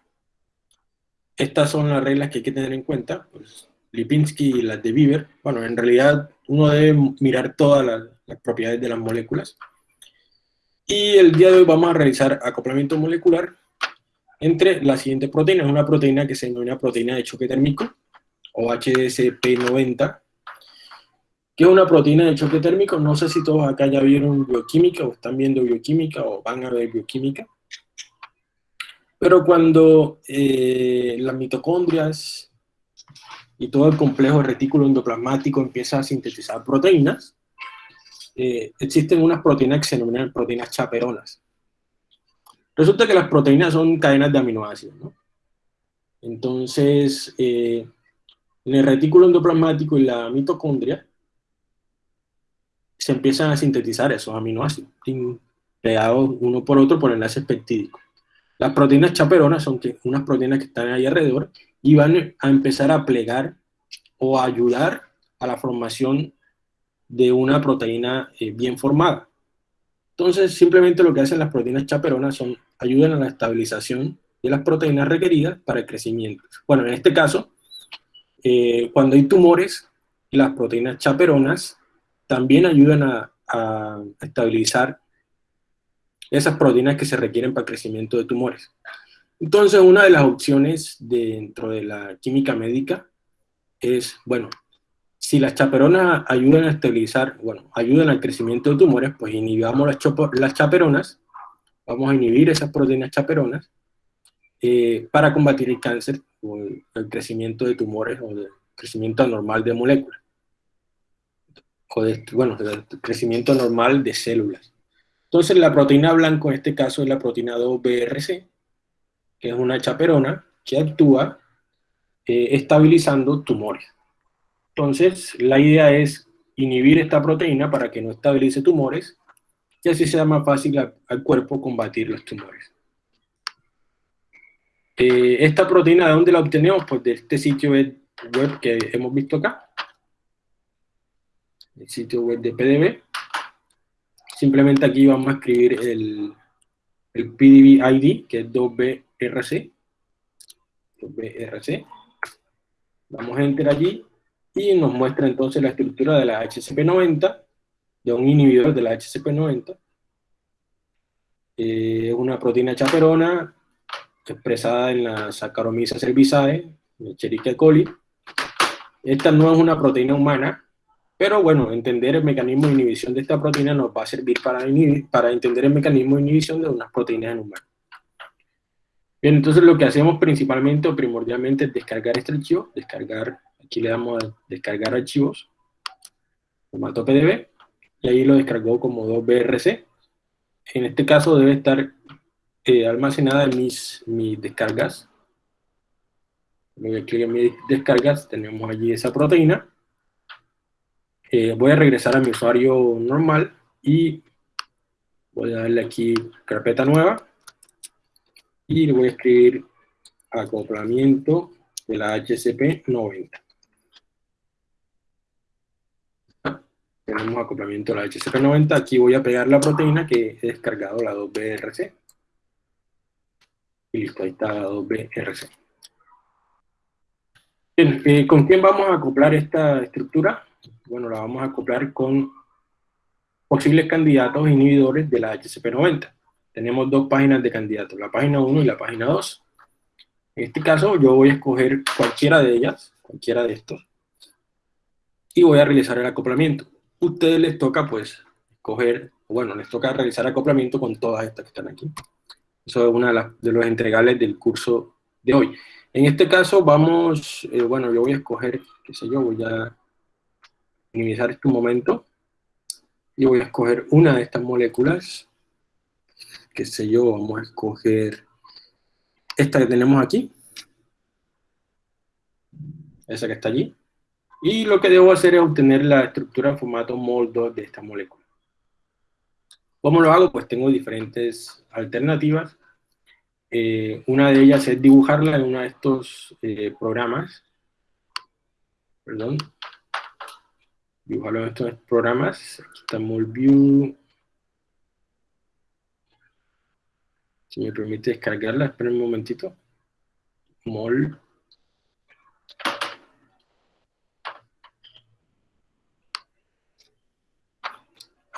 Estas son las reglas que hay que tener en cuenta. Pues, Lipinski y las de Bieber. Bueno, en realidad uno debe mirar todas las propiedades de las moléculas. Y el día de hoy vamos a realizar acoplamiento molecular entre las siguientes proteínas. Una proteína que se denomina proteína de choque térmico, o HDSP90, que es una proteína de choque térmico. No sé si todos acá ya vieron bioquímica, o están viendo bioquímica, o van a ver bioquímica. Pero cuando eh, las mitocondrias y todo el complejo retículo endoplasmático empieza a sintetizar proteínas, eh, existen unas proteínas que se denominan proteínas chaperonas. Resulta que las proteínas son cadenas de aminoácidos, ¿no? Entonces, eh, en el retículo endoplasmático y la mitocondria se empiezan a sintetizar esos aminoácidos, pegados uno por otro por enlaces peptídicos. Las proteínas chaperonas son que, unas proteínas que están ahí alrededor y van a empezar a plegar o a ayudar a la formación de una proteína eh, bien formada. Entonces, simplemente lo que hacen las proteínas chaperonas son ayudan a la estabilización de las proteínas requeridas para el crecimiento. Bueno, en este caso, eh, cuando hay tumores, las proteínas chaperonas también ayudan a, a estabilizar esas proteínas que se requieren para el crecimiento de tumores. Entonces, una de las opciones dentro de la química médica es, bueno, si las chaperonas ayudan a estabilizar, bueno, ayudan al crecimiento de tumores, pues inhibamos las, las chaperonas, vamos a inhibir esas proteínas chaperonas eh, para combatir el cáncer o el, crecimiento de tumores o el crecimiento anormal de moléculas. O de, bueno, el crecimiento normal de células. Entonces la proteína blanca en este caso es la proteína 2-BRC, que es una chaperona que actúa eh, estabilizando tumores. Entonces, la idea es inhibir esta proteína para que no estabilice tumores y así sea más fácil al cuerpo combatir los tumores. Eh, esta proteína, ¿de dónde la obtenemos? Pues de este sitio web que hemos visto acá. El sitio web de PDB. Simplemente aquí vamos a escribir el, PDB ID, que es 2BRC. 2BRC. Damos enter allí y nos muestra entonces la estructura de la HCP90, de un inhibidor de la HCP90. Es eh, una proteína chaperona expresada en la Saccharomyces cerevisiae, Escherichia coli. Esta no es una proteína humana, pero bueno, entender el mecanismo de inhibición de esta proteína nos va a servir para, para entender el mecanismo de inhibición de unas proteínas en humanos. Bien, entonces lo que hacemos principalmente o primordialmente es descargar este archivo, descargar Aquí le damos a descargar archivos, formato PDB, y ahí lo descargó como 2BRC. en este caso debe estar eh, almacenada en mis, mis descargas. Voy a clic en mis descargas, tenemos allí esa proteína. Eh, voy a regresar a mi usuario normal y voy a darle aquí carpeta nueva y le voy a escribir acoplamiento de la HCP 90. Tenemos acoplamiento a la HCP90, aquí voy a pegar la proteína que he descargado la 2BRC. Y listo, ahí está la 2BRC. Bien, eh, ¿con quién vamos a acoplar esta estructura? Bueno, la vamos a acoplar con posibles candidatos inhibidores de la HCP90. Tenemos dos páginas de candidatos, la página 1 y la página 2. En este caso yo voy a escoger cualquiera de ellas, cualquiera de estos, y voy a realizar el acoplamiento ustedes les toca pues coger, bueno, les toca realizar acoplamiento con todas estas que están aquí. Eso es una de, los entregables del curso de hoy. En este caso vamos, eh, bueno, yo voy a escoger, qué sé yo, voy a minimizar este momento y voy a escoger una de estas moléculas, qué sé yo, vamos a escoger esta que tenemos aquí, esa que está allí, y lo que debo hacer es obtener la estructura en formato MOL2 de esta molécula. ¿Cómo lo hago? Pues tengo diferentes alternativas. Eh, una de ellas es dibujarla en uno de estos eh, programas. Perdón. Dibujarlo en estos programas. Aquí está MolView. Si me permite descargarla, esperen un momentito. Mol.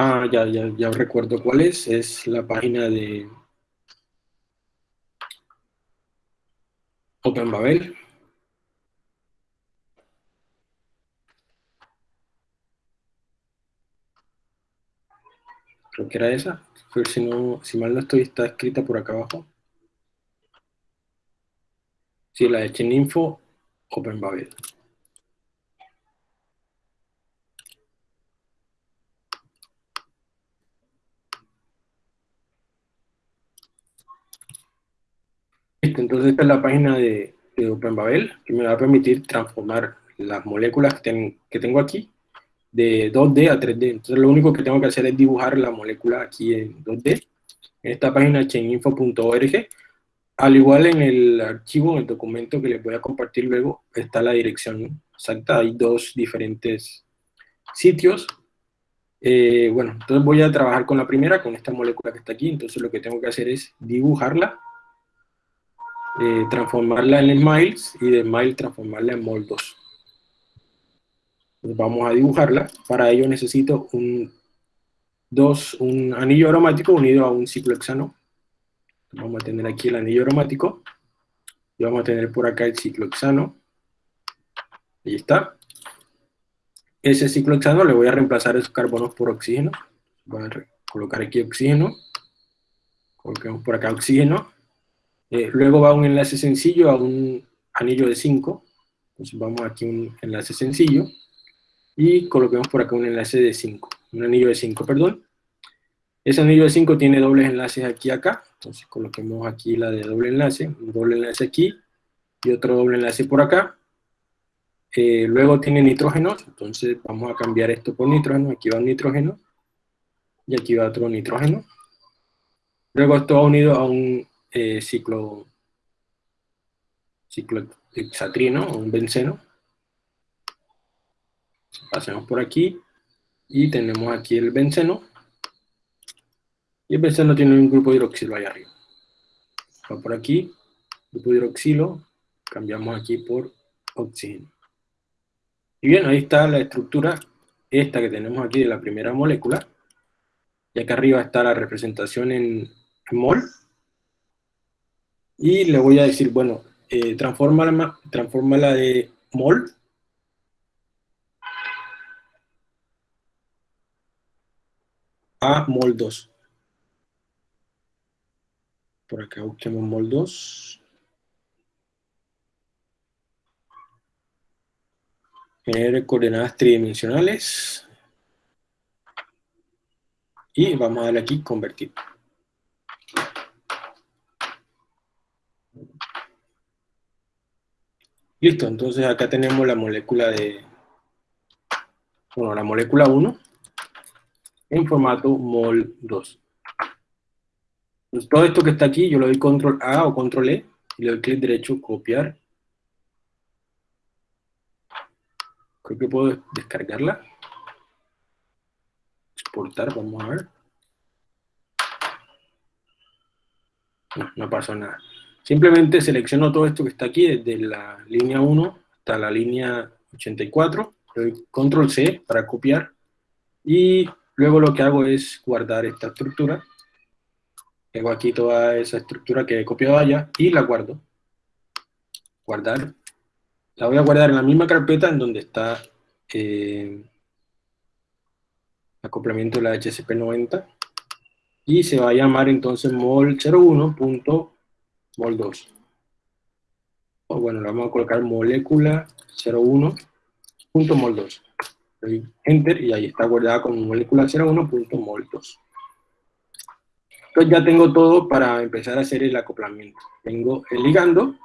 Ah, ya, ya, ya recuerdo cuál es. Es la página de OpenBabel. Creo que era esa. Si, no, si mal no estoy, está escrita por acá abajo. Sí, la de Cheninfo OpenBabel. Entonces esta es la página de, OpenBabel, que me va a permitir transformar las moléculas que, tengo aquí de 2D a 3D. Entonces lo único que tengo que hacer es dibujar la molécula aquí en 2D. En esta página chaininfo.org, al igual en el archivo, en el documento que les voy a compartir luego, está la dirección exacta. Hay dos diferentes sitios. Eh, bueno, entonces voy a trabajar con la primera, con esta molécula que está aquí. Entonces lo que tengo que hacer es dibujarla transformarla en Smiles y de Smiles transformarla en Mol2. vamos a dibujarla. Para ello necesito un, dos, un anillo aromático unido a un ciclohexano. Vamos a tener aquí el anillo aromático. Y vamos a tener por acá el ciclohexano. Ahí está. Ese ciclohexano le voy a reemplazar esos carbonos por oxígeno. Voy a colocar aquí oxígeno. Colocamos por acá oxígeno. Eh, luego va un enlace sencillo a un anillo de 5. Entonces vamos aquí un enlace sencillo. Y coloquemos por acá un enlace de 5. Un anillo de 5, perdón. Ese anillo de 5 tiene dobles enlaces aquí y acá. Entonces coloquemos aquí la de doble enlace. Un doble enlace aquí. Y otro doble enlace por acá. Eh, luego tiene nitrógenos. Entonces vamos a cambiar esto por nitrógeno. Aquí va un nitrógeno. Y aquí va otro nitrógeno. Luego esto va unido a un eh, ciclo, ciclo hexatrino o un benceno. Pasemos por aquí y tenemos aquí el benceno. Y el benceno tiene un grupo hidroxilo ahí arriba. Va por aquí, grupo hidroxilo, cambiamos aquí por oxígeno. Y bien, ahí está la estructura, esta que tenemos aquí de la primera molécula. Y acá arriba está la representación en, en mol y le voy a decir, bueno, eh, transforma la de mol a mol 2. Por acá busquemos mol 2. Genere coordenadas tridimensionales. Y vamos a darle aquí convertir. Listo, entonces acá tenemos la molécula de, bueno, la molécula 1 en formato mol 2. Pues todo esto que está aquí, yo le doy control A o control E, y le doy clic derecho, copiar. Creo que puedo descargarla. Exportar, vamos a ver. No, no pasó nada. Simplemente selecciono todo esto que está aquí, desde la línea 1 hasta la línea 84, doy control C para copiar, y luego lo que hago es guardar esta estructura, tengo aquí toda esa estructura que he copiado allá, y la guardo, guardar, la voy a guardar en la misma carpeta en donde está eh, acoplamiento de la HCP90, y se va a llamar entonces mol01 mol 2. O bueno, le vamos a colocar molécula 01.mol 2. Enter y ahí está guardada como molécula 01.mol 2. Entonces ya tengo todo para empezar a hacer el acoplamiento. Tengo el ligando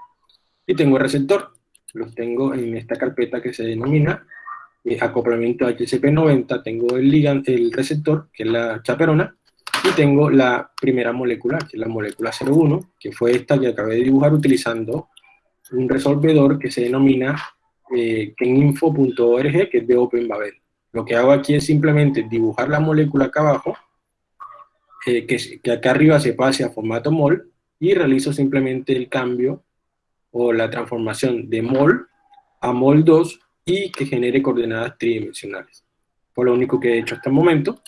y tengo el receptor. Los tengo en esta carpeta que se denomina eh, acoplamiento HCP90. Tengo el, ligando, el receptor, que es la chaperona, y tengo la primera molécula, que es la molécula 01, que fue esta que acabé de dibujar utilizando un resolvedor que se denomina eh, keninfo.org, que es de OpenBabel. Lo que hago aquí es simplemente dibujar la molécula acá abajo, eh, que, que acá arriba se pase a formato mol, y realizo simplemente el cambio o la transformación de mol a mol 2 y que genere coordenadas tridimensionales. Por lo único que he hecho hasta el momento.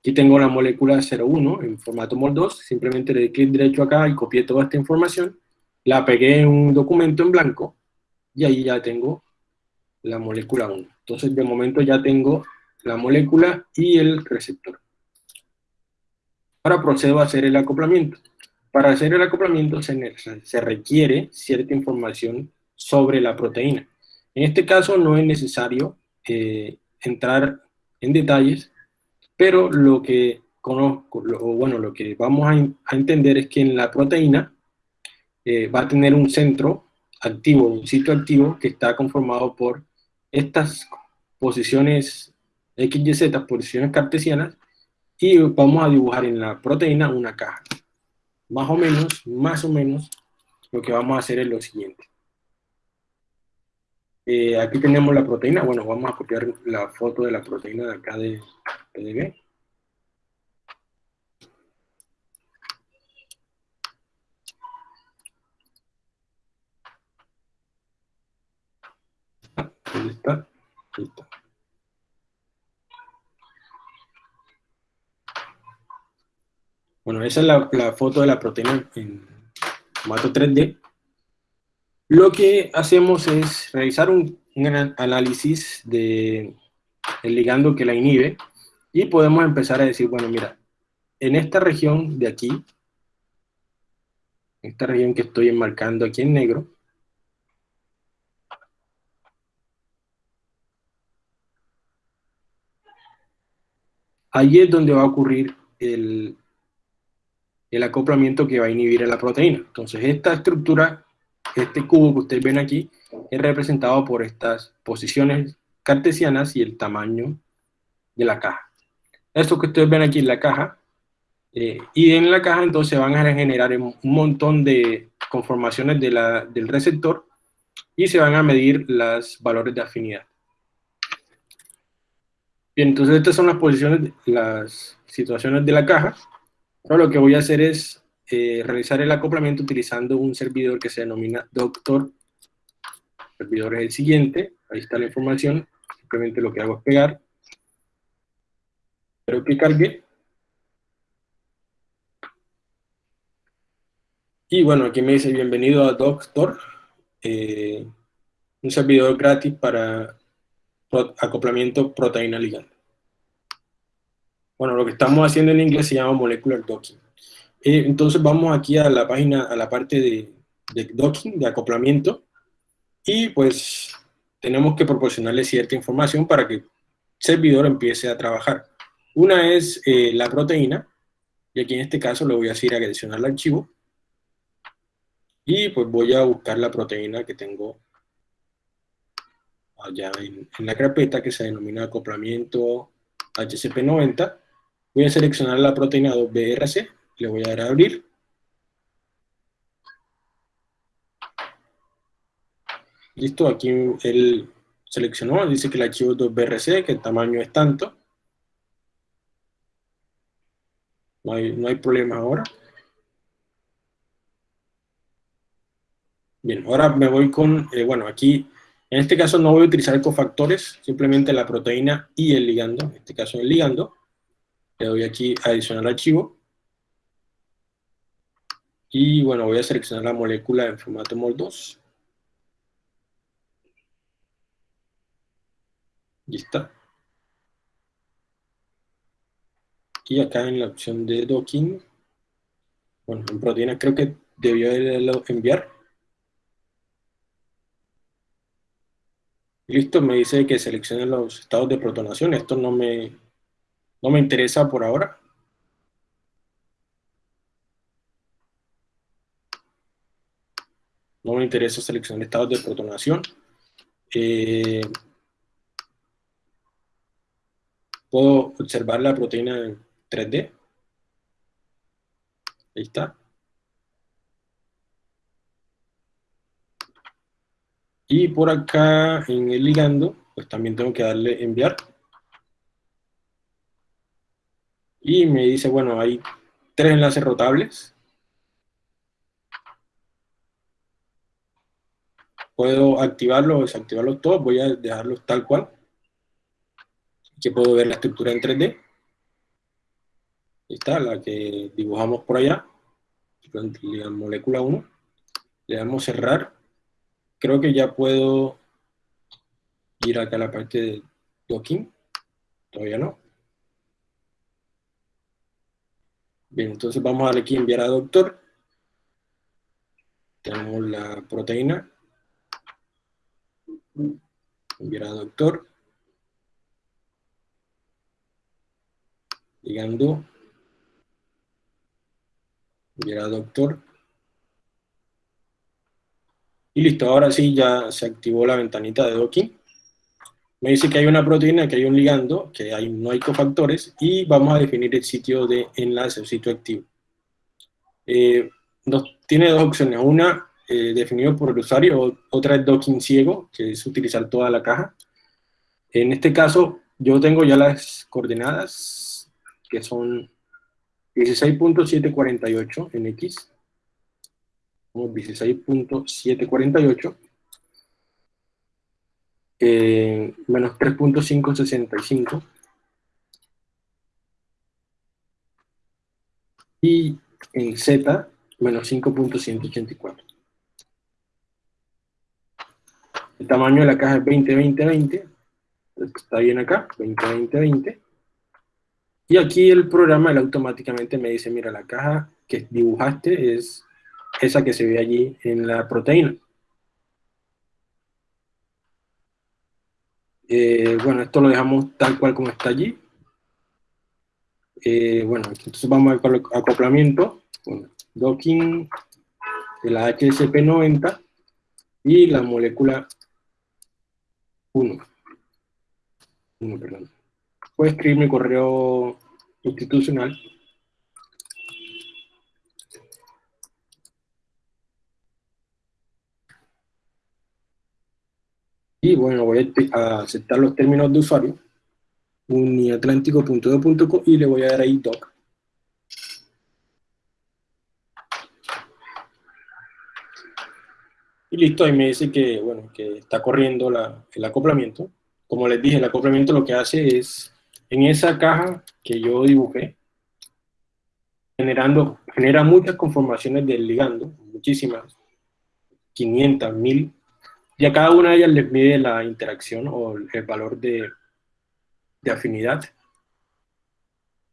Aquí tengo la molécula 01 en formato MOL2, simplemente le di clic derecho acá y copié toda esta información, la pegué en un documento en blanco, y ahí ya tengo la molécula 1. Entonces, de momento ya tengo la molécula y el receptor. Ahora procedo a hacer el acoplamiento. Para hacer el acoplamiento se, se requiere cierta información sobre la proteína. En este caso no es necesario eh, entrar en detalles, pero lo que conozco, bueno, lo que vamos a, entender es que en la proteína eh, va a tener un centro activo, un sitio activo que está conformado por estas posiciones X, Y, Z, posiciones cartesianas, y vamos a dibujar en la proteína una caja. Más o menos, más o menos, lo que vamos a hacer es lo siguiente. Eh, aquí tenemos la proteína, bueno, vamos a copiar la foto de la proteína de acá de Ahí. Bueno, esa es la, foto de la proteína en formato 3D lo que hacemos es realizar un, análisis de el ligando que la inhibe y podemos empezar a decir, bueno, mira, en esta región de aquí, esta región que estoy enmarcando aquí en negro, allí es donde va a ocurrir el, el acoplamiento que va a inhibir a la proteína. Entonces esta estructura este cubo que ustedes ven aquí es representado por estas posiciones cartesianas y el tamaño de la caja. Esto que ustedes ven aquí en la caja, eh, y en la caja entonces van a generar un montón de conformaciones del receptor y se van a medir los valores de afinidad. Bien, entonces estas son las posiciones, las situaciones de la caja. Ahora lo que voy a hacer es eh, realizar el acoplamiento utilizando un servidor que se denomina Doctor. El servidor es el siguiente, ahí está la información, simplemente lo que hago es pegar. Espero que cargue. Y bueno, aquí me dice bienvenido a Doctor, eh, un servidor gratis para acoplamiento proteína ligando. Bueno, lo que estamos haciendo en inglés se llama molecular docking. Eh, entonces vamos aquí a la página, a la parte de, docking, de acoplamiento, y pues tenemos que proporcionarle cierta información para que el servidor empiece a trabajar. Una es eh, la proteína, y aquí en este caso le voy a decir adicionar al archivo, y pues voy a buscar la proteína que tengo allá en, en la carpeta que se denomina acoplamiento HCP90. Voy a seleccionar la proteína 2BRC, le voy a dar a abrir. Listo, aquí él seleccionó, dice que el archivo es 2BRC, que el tamaño es tanto. No hay, no hay problema ahora. Bien, ahora me voy con, eh, bueno, aquí, en este caso no voy a utilizar cofactores, simplemente la proteína y el ligando, en este caso el ligando. Le doy aquí adicionar archivo. Y bueno, voy a seleccionar la molécula en formato MOL2. Y está. Y acá en la opción de docking, bueno, en proteína creo que debió enviar. Listo, me dice que seleccione los estados de protonación. Esto no me, no me interesa por ahora. No me interesa seleccionar estados de protonación. Eh, Puedo observar la proteína 3D. Ahí está. Y por acá en el ligando, pues también tengo que darle enviar. Y me dice, bueno, hay tres enlaces rotables. Puedo activarlo o desactivarlos todos, voy a dejarlos tal cual que puedo ver la estructura en 3D. Está, la que dibujamos por allá. La molécula 1. Le damos cerrar. Creo que ya puedo ir acá a la parte de docking. Todavía no. Bien, entonces vamos a darle aquí enviar a doctor. Tenemos la proteína. Enviar a doctor. Llegando. Mira, doctor. Y listo, ahora sí ya se activó la ventanita de docking. Me dice que hay una proteína, que hay un ligando, que hay, no hay cofactores, y vamos a definir el sitio de enlace, el sitio activo. Eh, tiene dos opciones, una eh, definido por el usuario, otra es docking ciego, que es utilizar toda la caja. En este caso, yo tengo ya las coordenadas que son 16.748 en X, 16.748, eh, menos 3.565, y en Z, menos 5.184. El tamaño de la caja es 20-20-20, está bien acá, 20-20-20, y aquí el programa él automáticamente me dice, mira, la caja que dibujaste es esa que se ve allí en la proteína. Eh, bueno, esto lo dejamos tal cual como está allí. Eh, bueno, entonces vamos al acoplamiento. docking de la HSP90 y la molécula 1. 1, perdón puedo escribir mi correo institucional. Y bueno, voy a aceptar los términos de usuario, uniatlántico.do.co y le voy a dar ahí doc. Y listo, ahí me dice que, bueno, que está corriendo el acoplamiento. Como les dije, el acoplamiento lo que hace es en esa caja que yo dibujé, generando, genera muchas conformaciones del ligando, muchísimas, 500, 1000, y a cada una de ellas les mide la interacción o el valor de, de afinidad,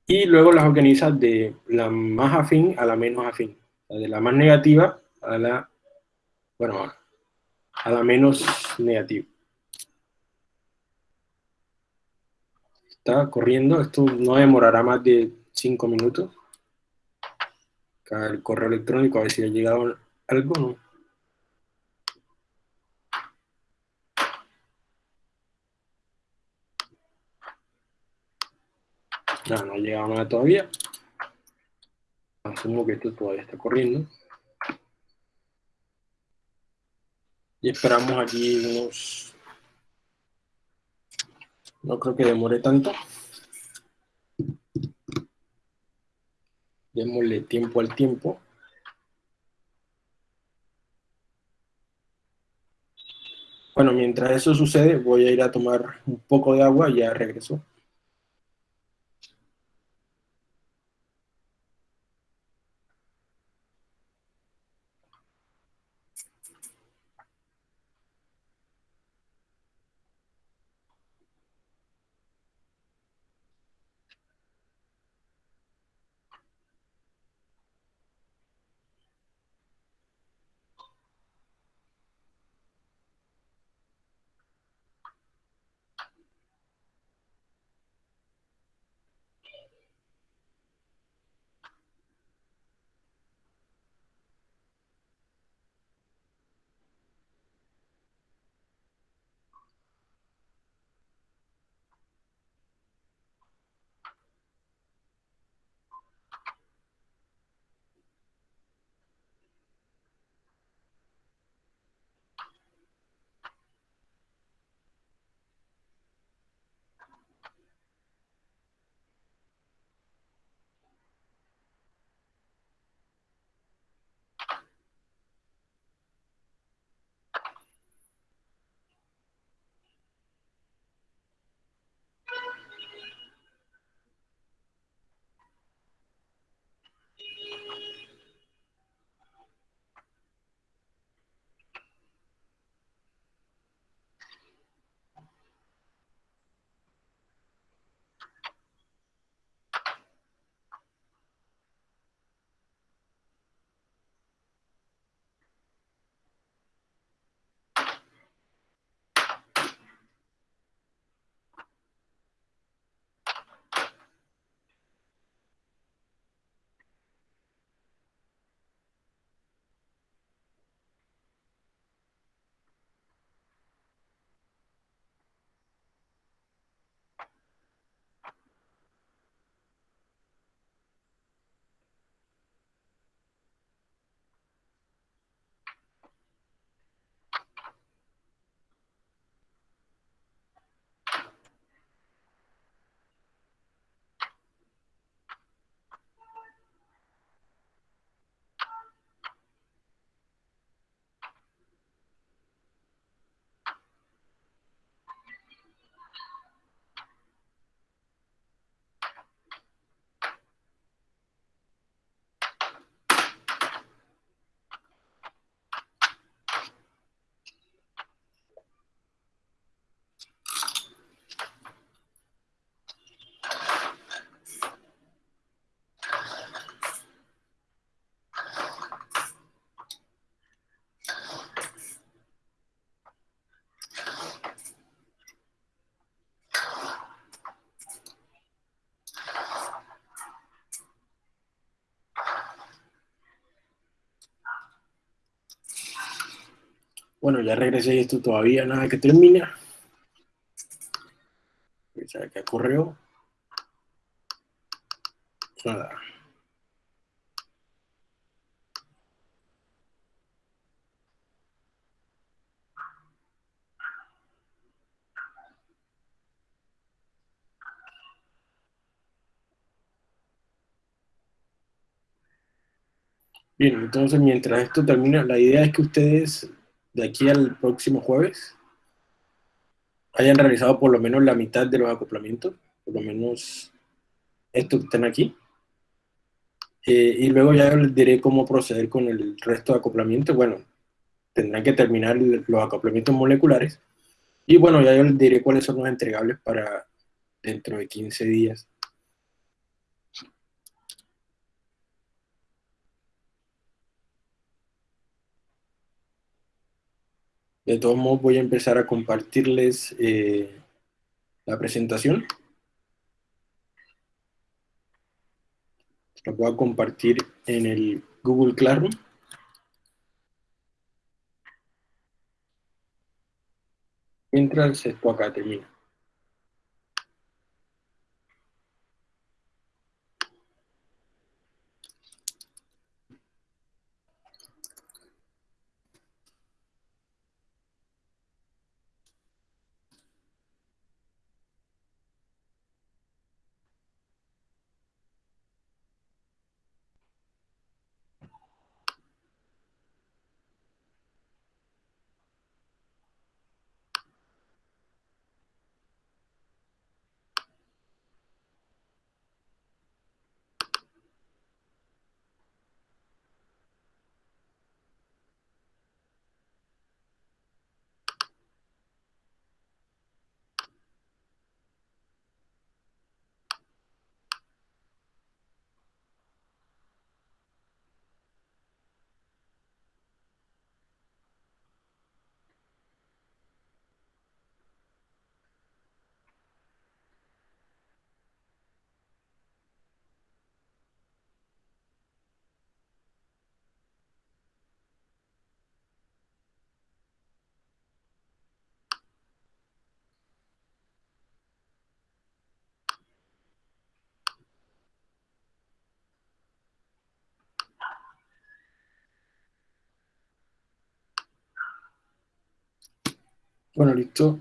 y luego las organiza de la más afín a la menos afín, de la más negativa a la, bueno, a la menos negativa. Está corriendo, esto no demorará más de 5 minutos. Acá el correo electrónico, a ver si ha llegado algo, ¿no? No, no ha llegado nada todavía. Asumo que esto todavía está corriendo. Y esperamos aquí unos no creo que demore tanto. Démosle tiempo al tiempo. Bueno, mientras eso sucede, voy a ir a tomar un poco de agua y ya regreso. Bueno, ya regresé y esto todavía nada que termina. ¿Qué qué ocurrió? Nada. Bien, entonces mientras esto termina, la idea es que ustedes de aquí al próximo jueves hayan realizado por lo menos la mitad de los acoplamientos, por lo menos estos que están aquí. Eh, y luego ya les diré cómo proceder con el resto de acoplamientos. Bueno, tendrán que terminar los acoplamientos moleculares. Y bueno, ya yo les diré cuáles son los entregables para dentro de 15 días. De todos modos voy a empezar a compartirles eh, la presentación. La voy a compartir en el Google Classroom. Mientras esto acá termina. Bueno, listo.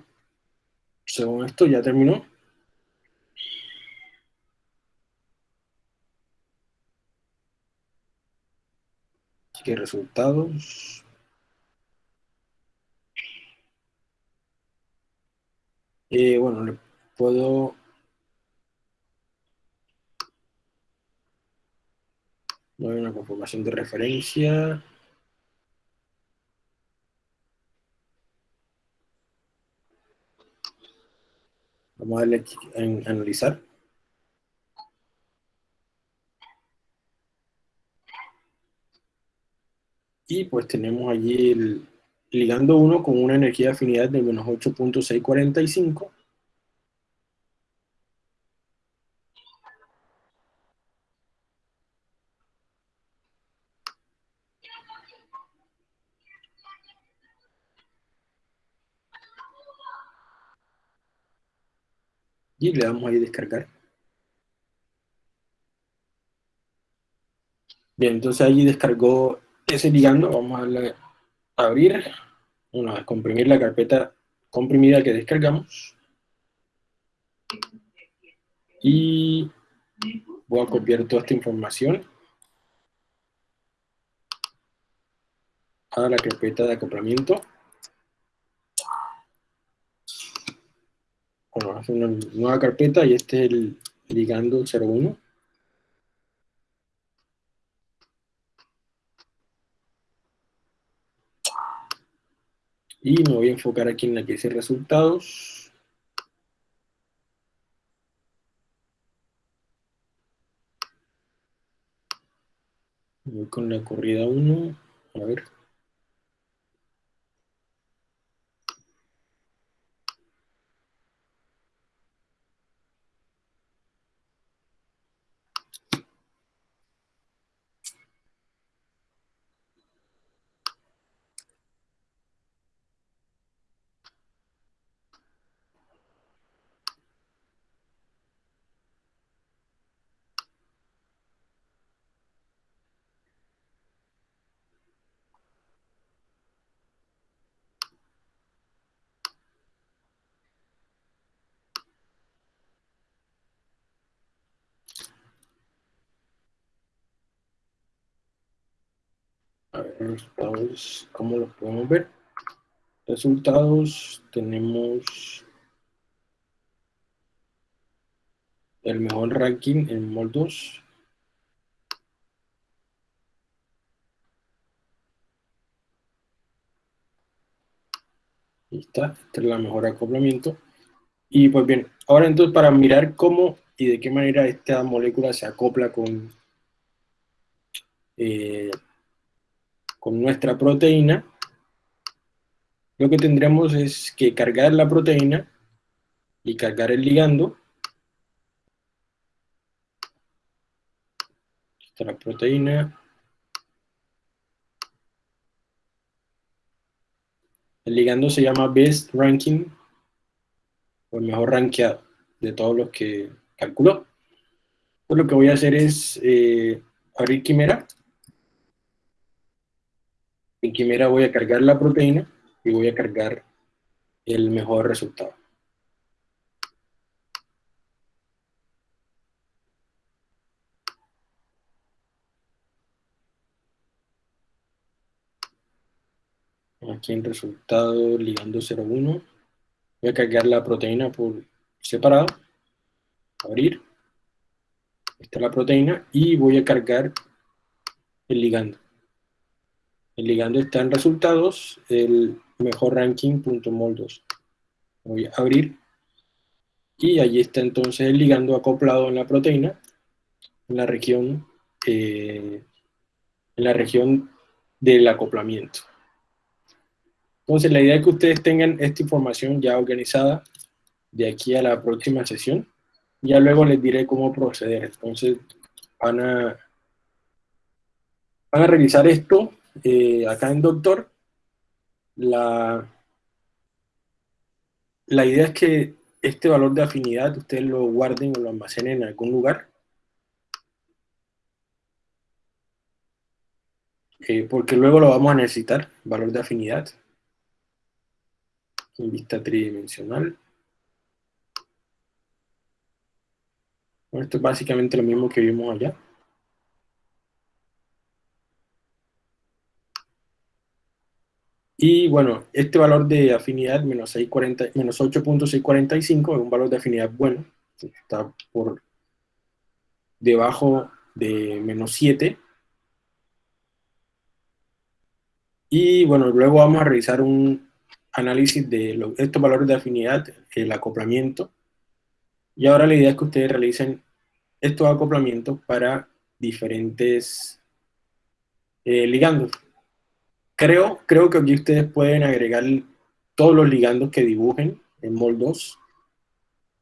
Según esto ya terminó. Así que resultados. Eh, bueno, le puedo... Hay una conformación de referencia. Vamos a en analizar. Y pues tenemos allí el ligando 1 con una energía de afinidad de menos 8.645. Y le damos ahí descargar. Bien, entonces allí descargó ese ligando. Vamos a a abrir, una vez comprimir la carpeta comprimida que descargamos. Y voy a copiar toda esta información a la carpeta de acoplamiento. Bueno, hacer una nueva carpeta y este es el ligando 01. Y me voy a enfocar aquí en la que dice resultados. Voy con la corrida 1. A ver. A ver, resultados, ¿cómo los podemos ver? Resultados, tenemos el mejor ranking en MOL 2. Ahí está, este es el mejor acoplamiento. Y pues bien, ahora entonces para mirar cómo y de qué manera esta molécula se acopla con eh, con nuestra proteína, lo que tendremos es que cargar la proteína y cargar el ligando. Esta la proteína. El ligando se llama Best Ranking, o el mejor rankeado de todos los que calculó. Pues lo que voy a hacer es eh, abrir Quimera en Quimera voy a cargar la proteína y voy a cargar el mejor resultado. Aquí en resultado ligando 01. Voy a cargar la proteína por separado. Abrir. Esta es la proteína y voy a cargar el ligando. El ligando está en resultados, el mejor ranking.mol2. Voy a abrir. Y allí está entonces el ligando acoplado en la proteína, en la región, eh, en la región del acoplamiento. Entonces la idea es que ustedes tengan esta información ya organizada de aquí a la próxima sesión. Ya luego les diré cómo proceder. Entonces van a, van a revisar esto eh, acá en Doctor, la, la idea es que este valor de afinidad ustedes lo guarden o lo almacenen en algún lugar. Eh, porque luego lo vamos a necesitar, valor de afinidad. en vista tridimensional. esto es básicamente lo mismo que vimos allá. Y bueno, este valor de afinidad, menos 8.645, es un valor de afinidad bueno. Está por debajo de menos 7. Y bueno, luego vamos a realizar un análisis de estos valores de afinidad, el acoplamiento. Y ahora la idea es que ustedes realicen estos acoplamientos para diferentes eh, ligandos. Creo, creo que aquí ustedes pueden agregar todos los ligandos que dibujen en MOL 2,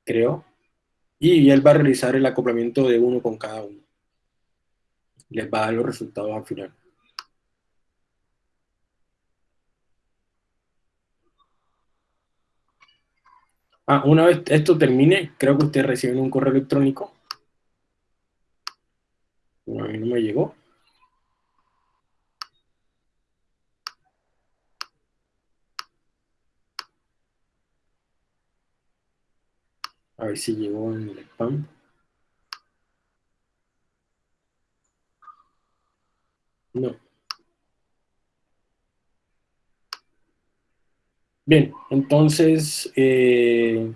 creo, y él va a realizar el acoplamiento de uno con cada uno. Les va a dar los resultados al final. Ah, una vez esto termine, creo que ustedes reciben un correo electrónico. a mí no me llegó. A ver si llegó en el spam. No. Bien, entonces, eh,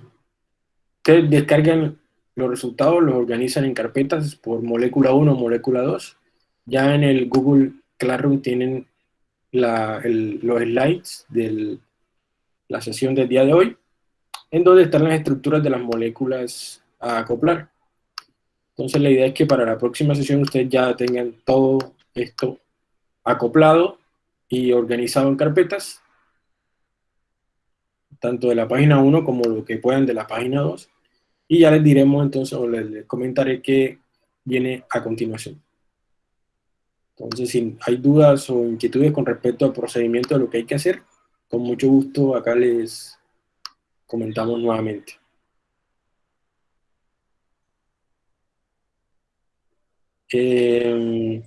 ustedes descargan los resultados, los organizan en carpetas por molécula 1 o molécula 2. Ya en el Google Classroom tienen los slides de la sesión del día de hoy en donde están las estructuras de las moléculas a acoplar. Entonces la idea es que para la próxima sesión ustedes ya tengan todo esto acoplado y organizado en carpetas, tanto de la página 1 como lo que puedan de la página 2, y ya les diremos entonces, o les, comentaré qué viene a continuación. Entonces, si hay dudas o inquietudes con respecto al procedimiento de lo que hay que hacer, con mucho gusto acá les, comentamos nuevamente. Eh,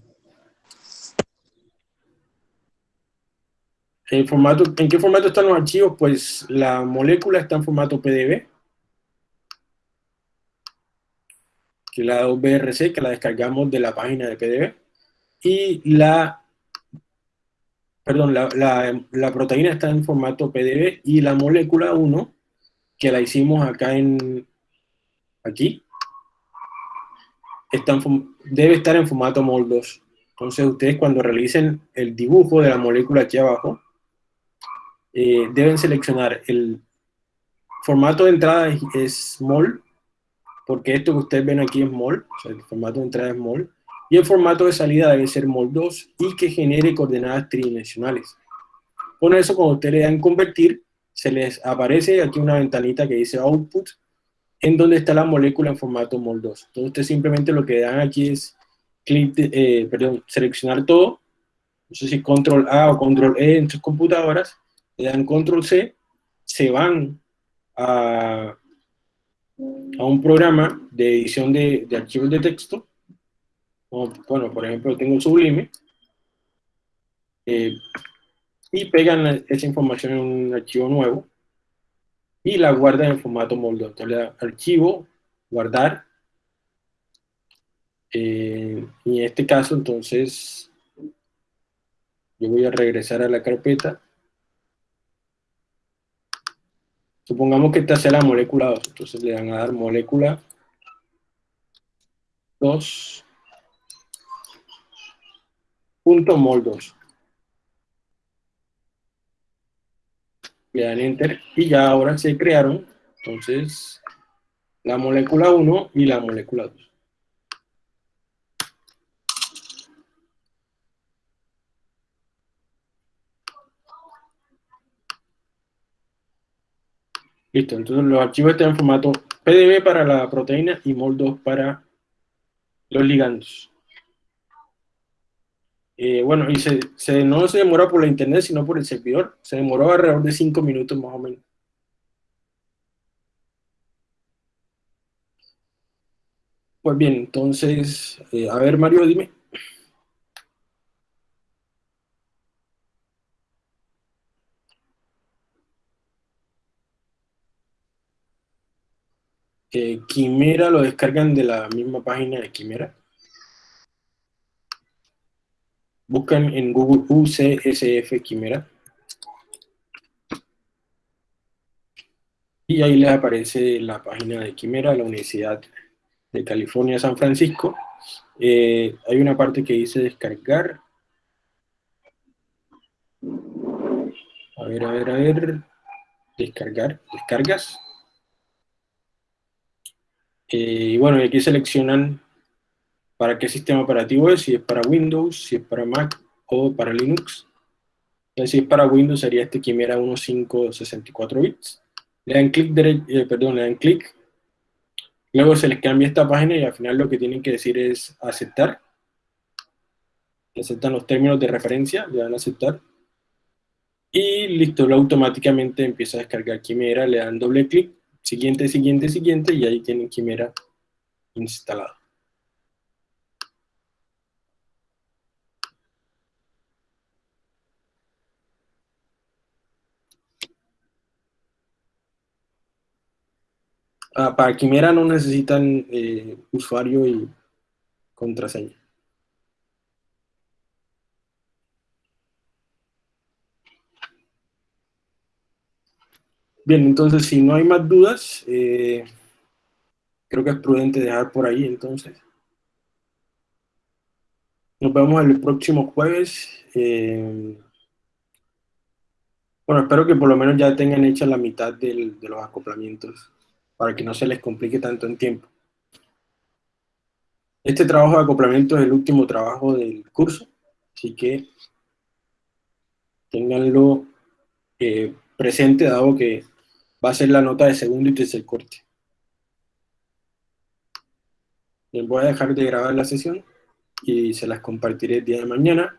formato, ¿En qué formato están los archivos? Pues la molécula está en formato PDB, que la 2BRC, que la descargamos de la página de PDB, y la, perdón, la, la, la proteína está en formato PDB y la molécula 1 que la hicimos acá en, aquí, debe estar en formato MOL 2. Entonces ustedes cuando realicen el dibujo de la molécula aquí abajo, eh, deben seleccionar el formato de entrada es, MOL, porque esto que ustedes ven aquí es MOL, o sea, el formato de entrada es MOL, y el formato de salida debe ser MOL 2 y que genere coordenadas tridimensionales. Con eso, cuando ustedes le dan convertir, se les aparece aquí una ventanita que dice Output, en donde está la molécula en formato MOL2. Entonces ustedes simplemente lo que dan aquí es clic eh, perdón, seleccionar todo, no sé si Control A o Control E en sus computadoras, le dan Control C, se van a, a un programa de edición de, archivos de texto, bueno, por ejemplo, tengo Sublime, eh, y pegan esa información en un archivo nuevo y la guardan en formato molde. Entonces le da archivo, guardar, eh, y en este caso entonces yo voy a regresar a la carpeta. Supongamos que esta sea la molécula 2, entonces le dan a dar molécula 2 punto mol 2. Le dan enter y ya ahora se crearon entonces la molécula 1 y la molécula 2. Listo, entonces los archivos están en formato PDB para la proteína y MOL2 para los ligandos. Eh, bueno, y se, no se demoró por la internet, sino por el servidor. Se demoró alrededor de cinco minutos más o menos. Pues bien, entonces, eh, a ver Mario, dime. Eh, Quimera lo descargan de la misma página de Quimera. Buscan en Google UCSF Quimera. Y ahí les aparece la página de Quimera, la Universidad de California, San Francisco. Eh, hay una parte que dice descargar. A ver, a ver, a ver. Descargar, descargas. Eh, y bueno, aquí seleccionan para qué sistema operativo es, si es para Windows, si es para Mac o para Linux. Entonces, si es para Windows sería este Quimera 1564 bits. Le dan clic, eh, perdón, le dan clic. Luego se les cambia esta página y al final lo que tienen que decir es aceptar. Aceptan los términos de referencia, le dan aceptar. Y listo, lo automáticamente empieza a descargar Quimera, le dan doble clic siguiente, siguiente, siguiente, y ahí tienen Quimera instalado. Ah, para Quimera no necesitan eh, usuario y contraseña. Bien, entonces si no hay más dudas, eh, creo que es prudente dejar por ahí entonces. Nos vemos el próximo jueves. Eh, bueno, espero que por lo menos ya tengan hecha la mitad de los acoplamientos para que no se les complique tanto en tiempo. Este trabajo de acoplamiento es el último trabajo del curso, así que tenganlo eh, presente dado que va a ser la nota de segundo y tercer corte. Les voy a dejar de grabar la sesión y se las compartiré el día de mañana.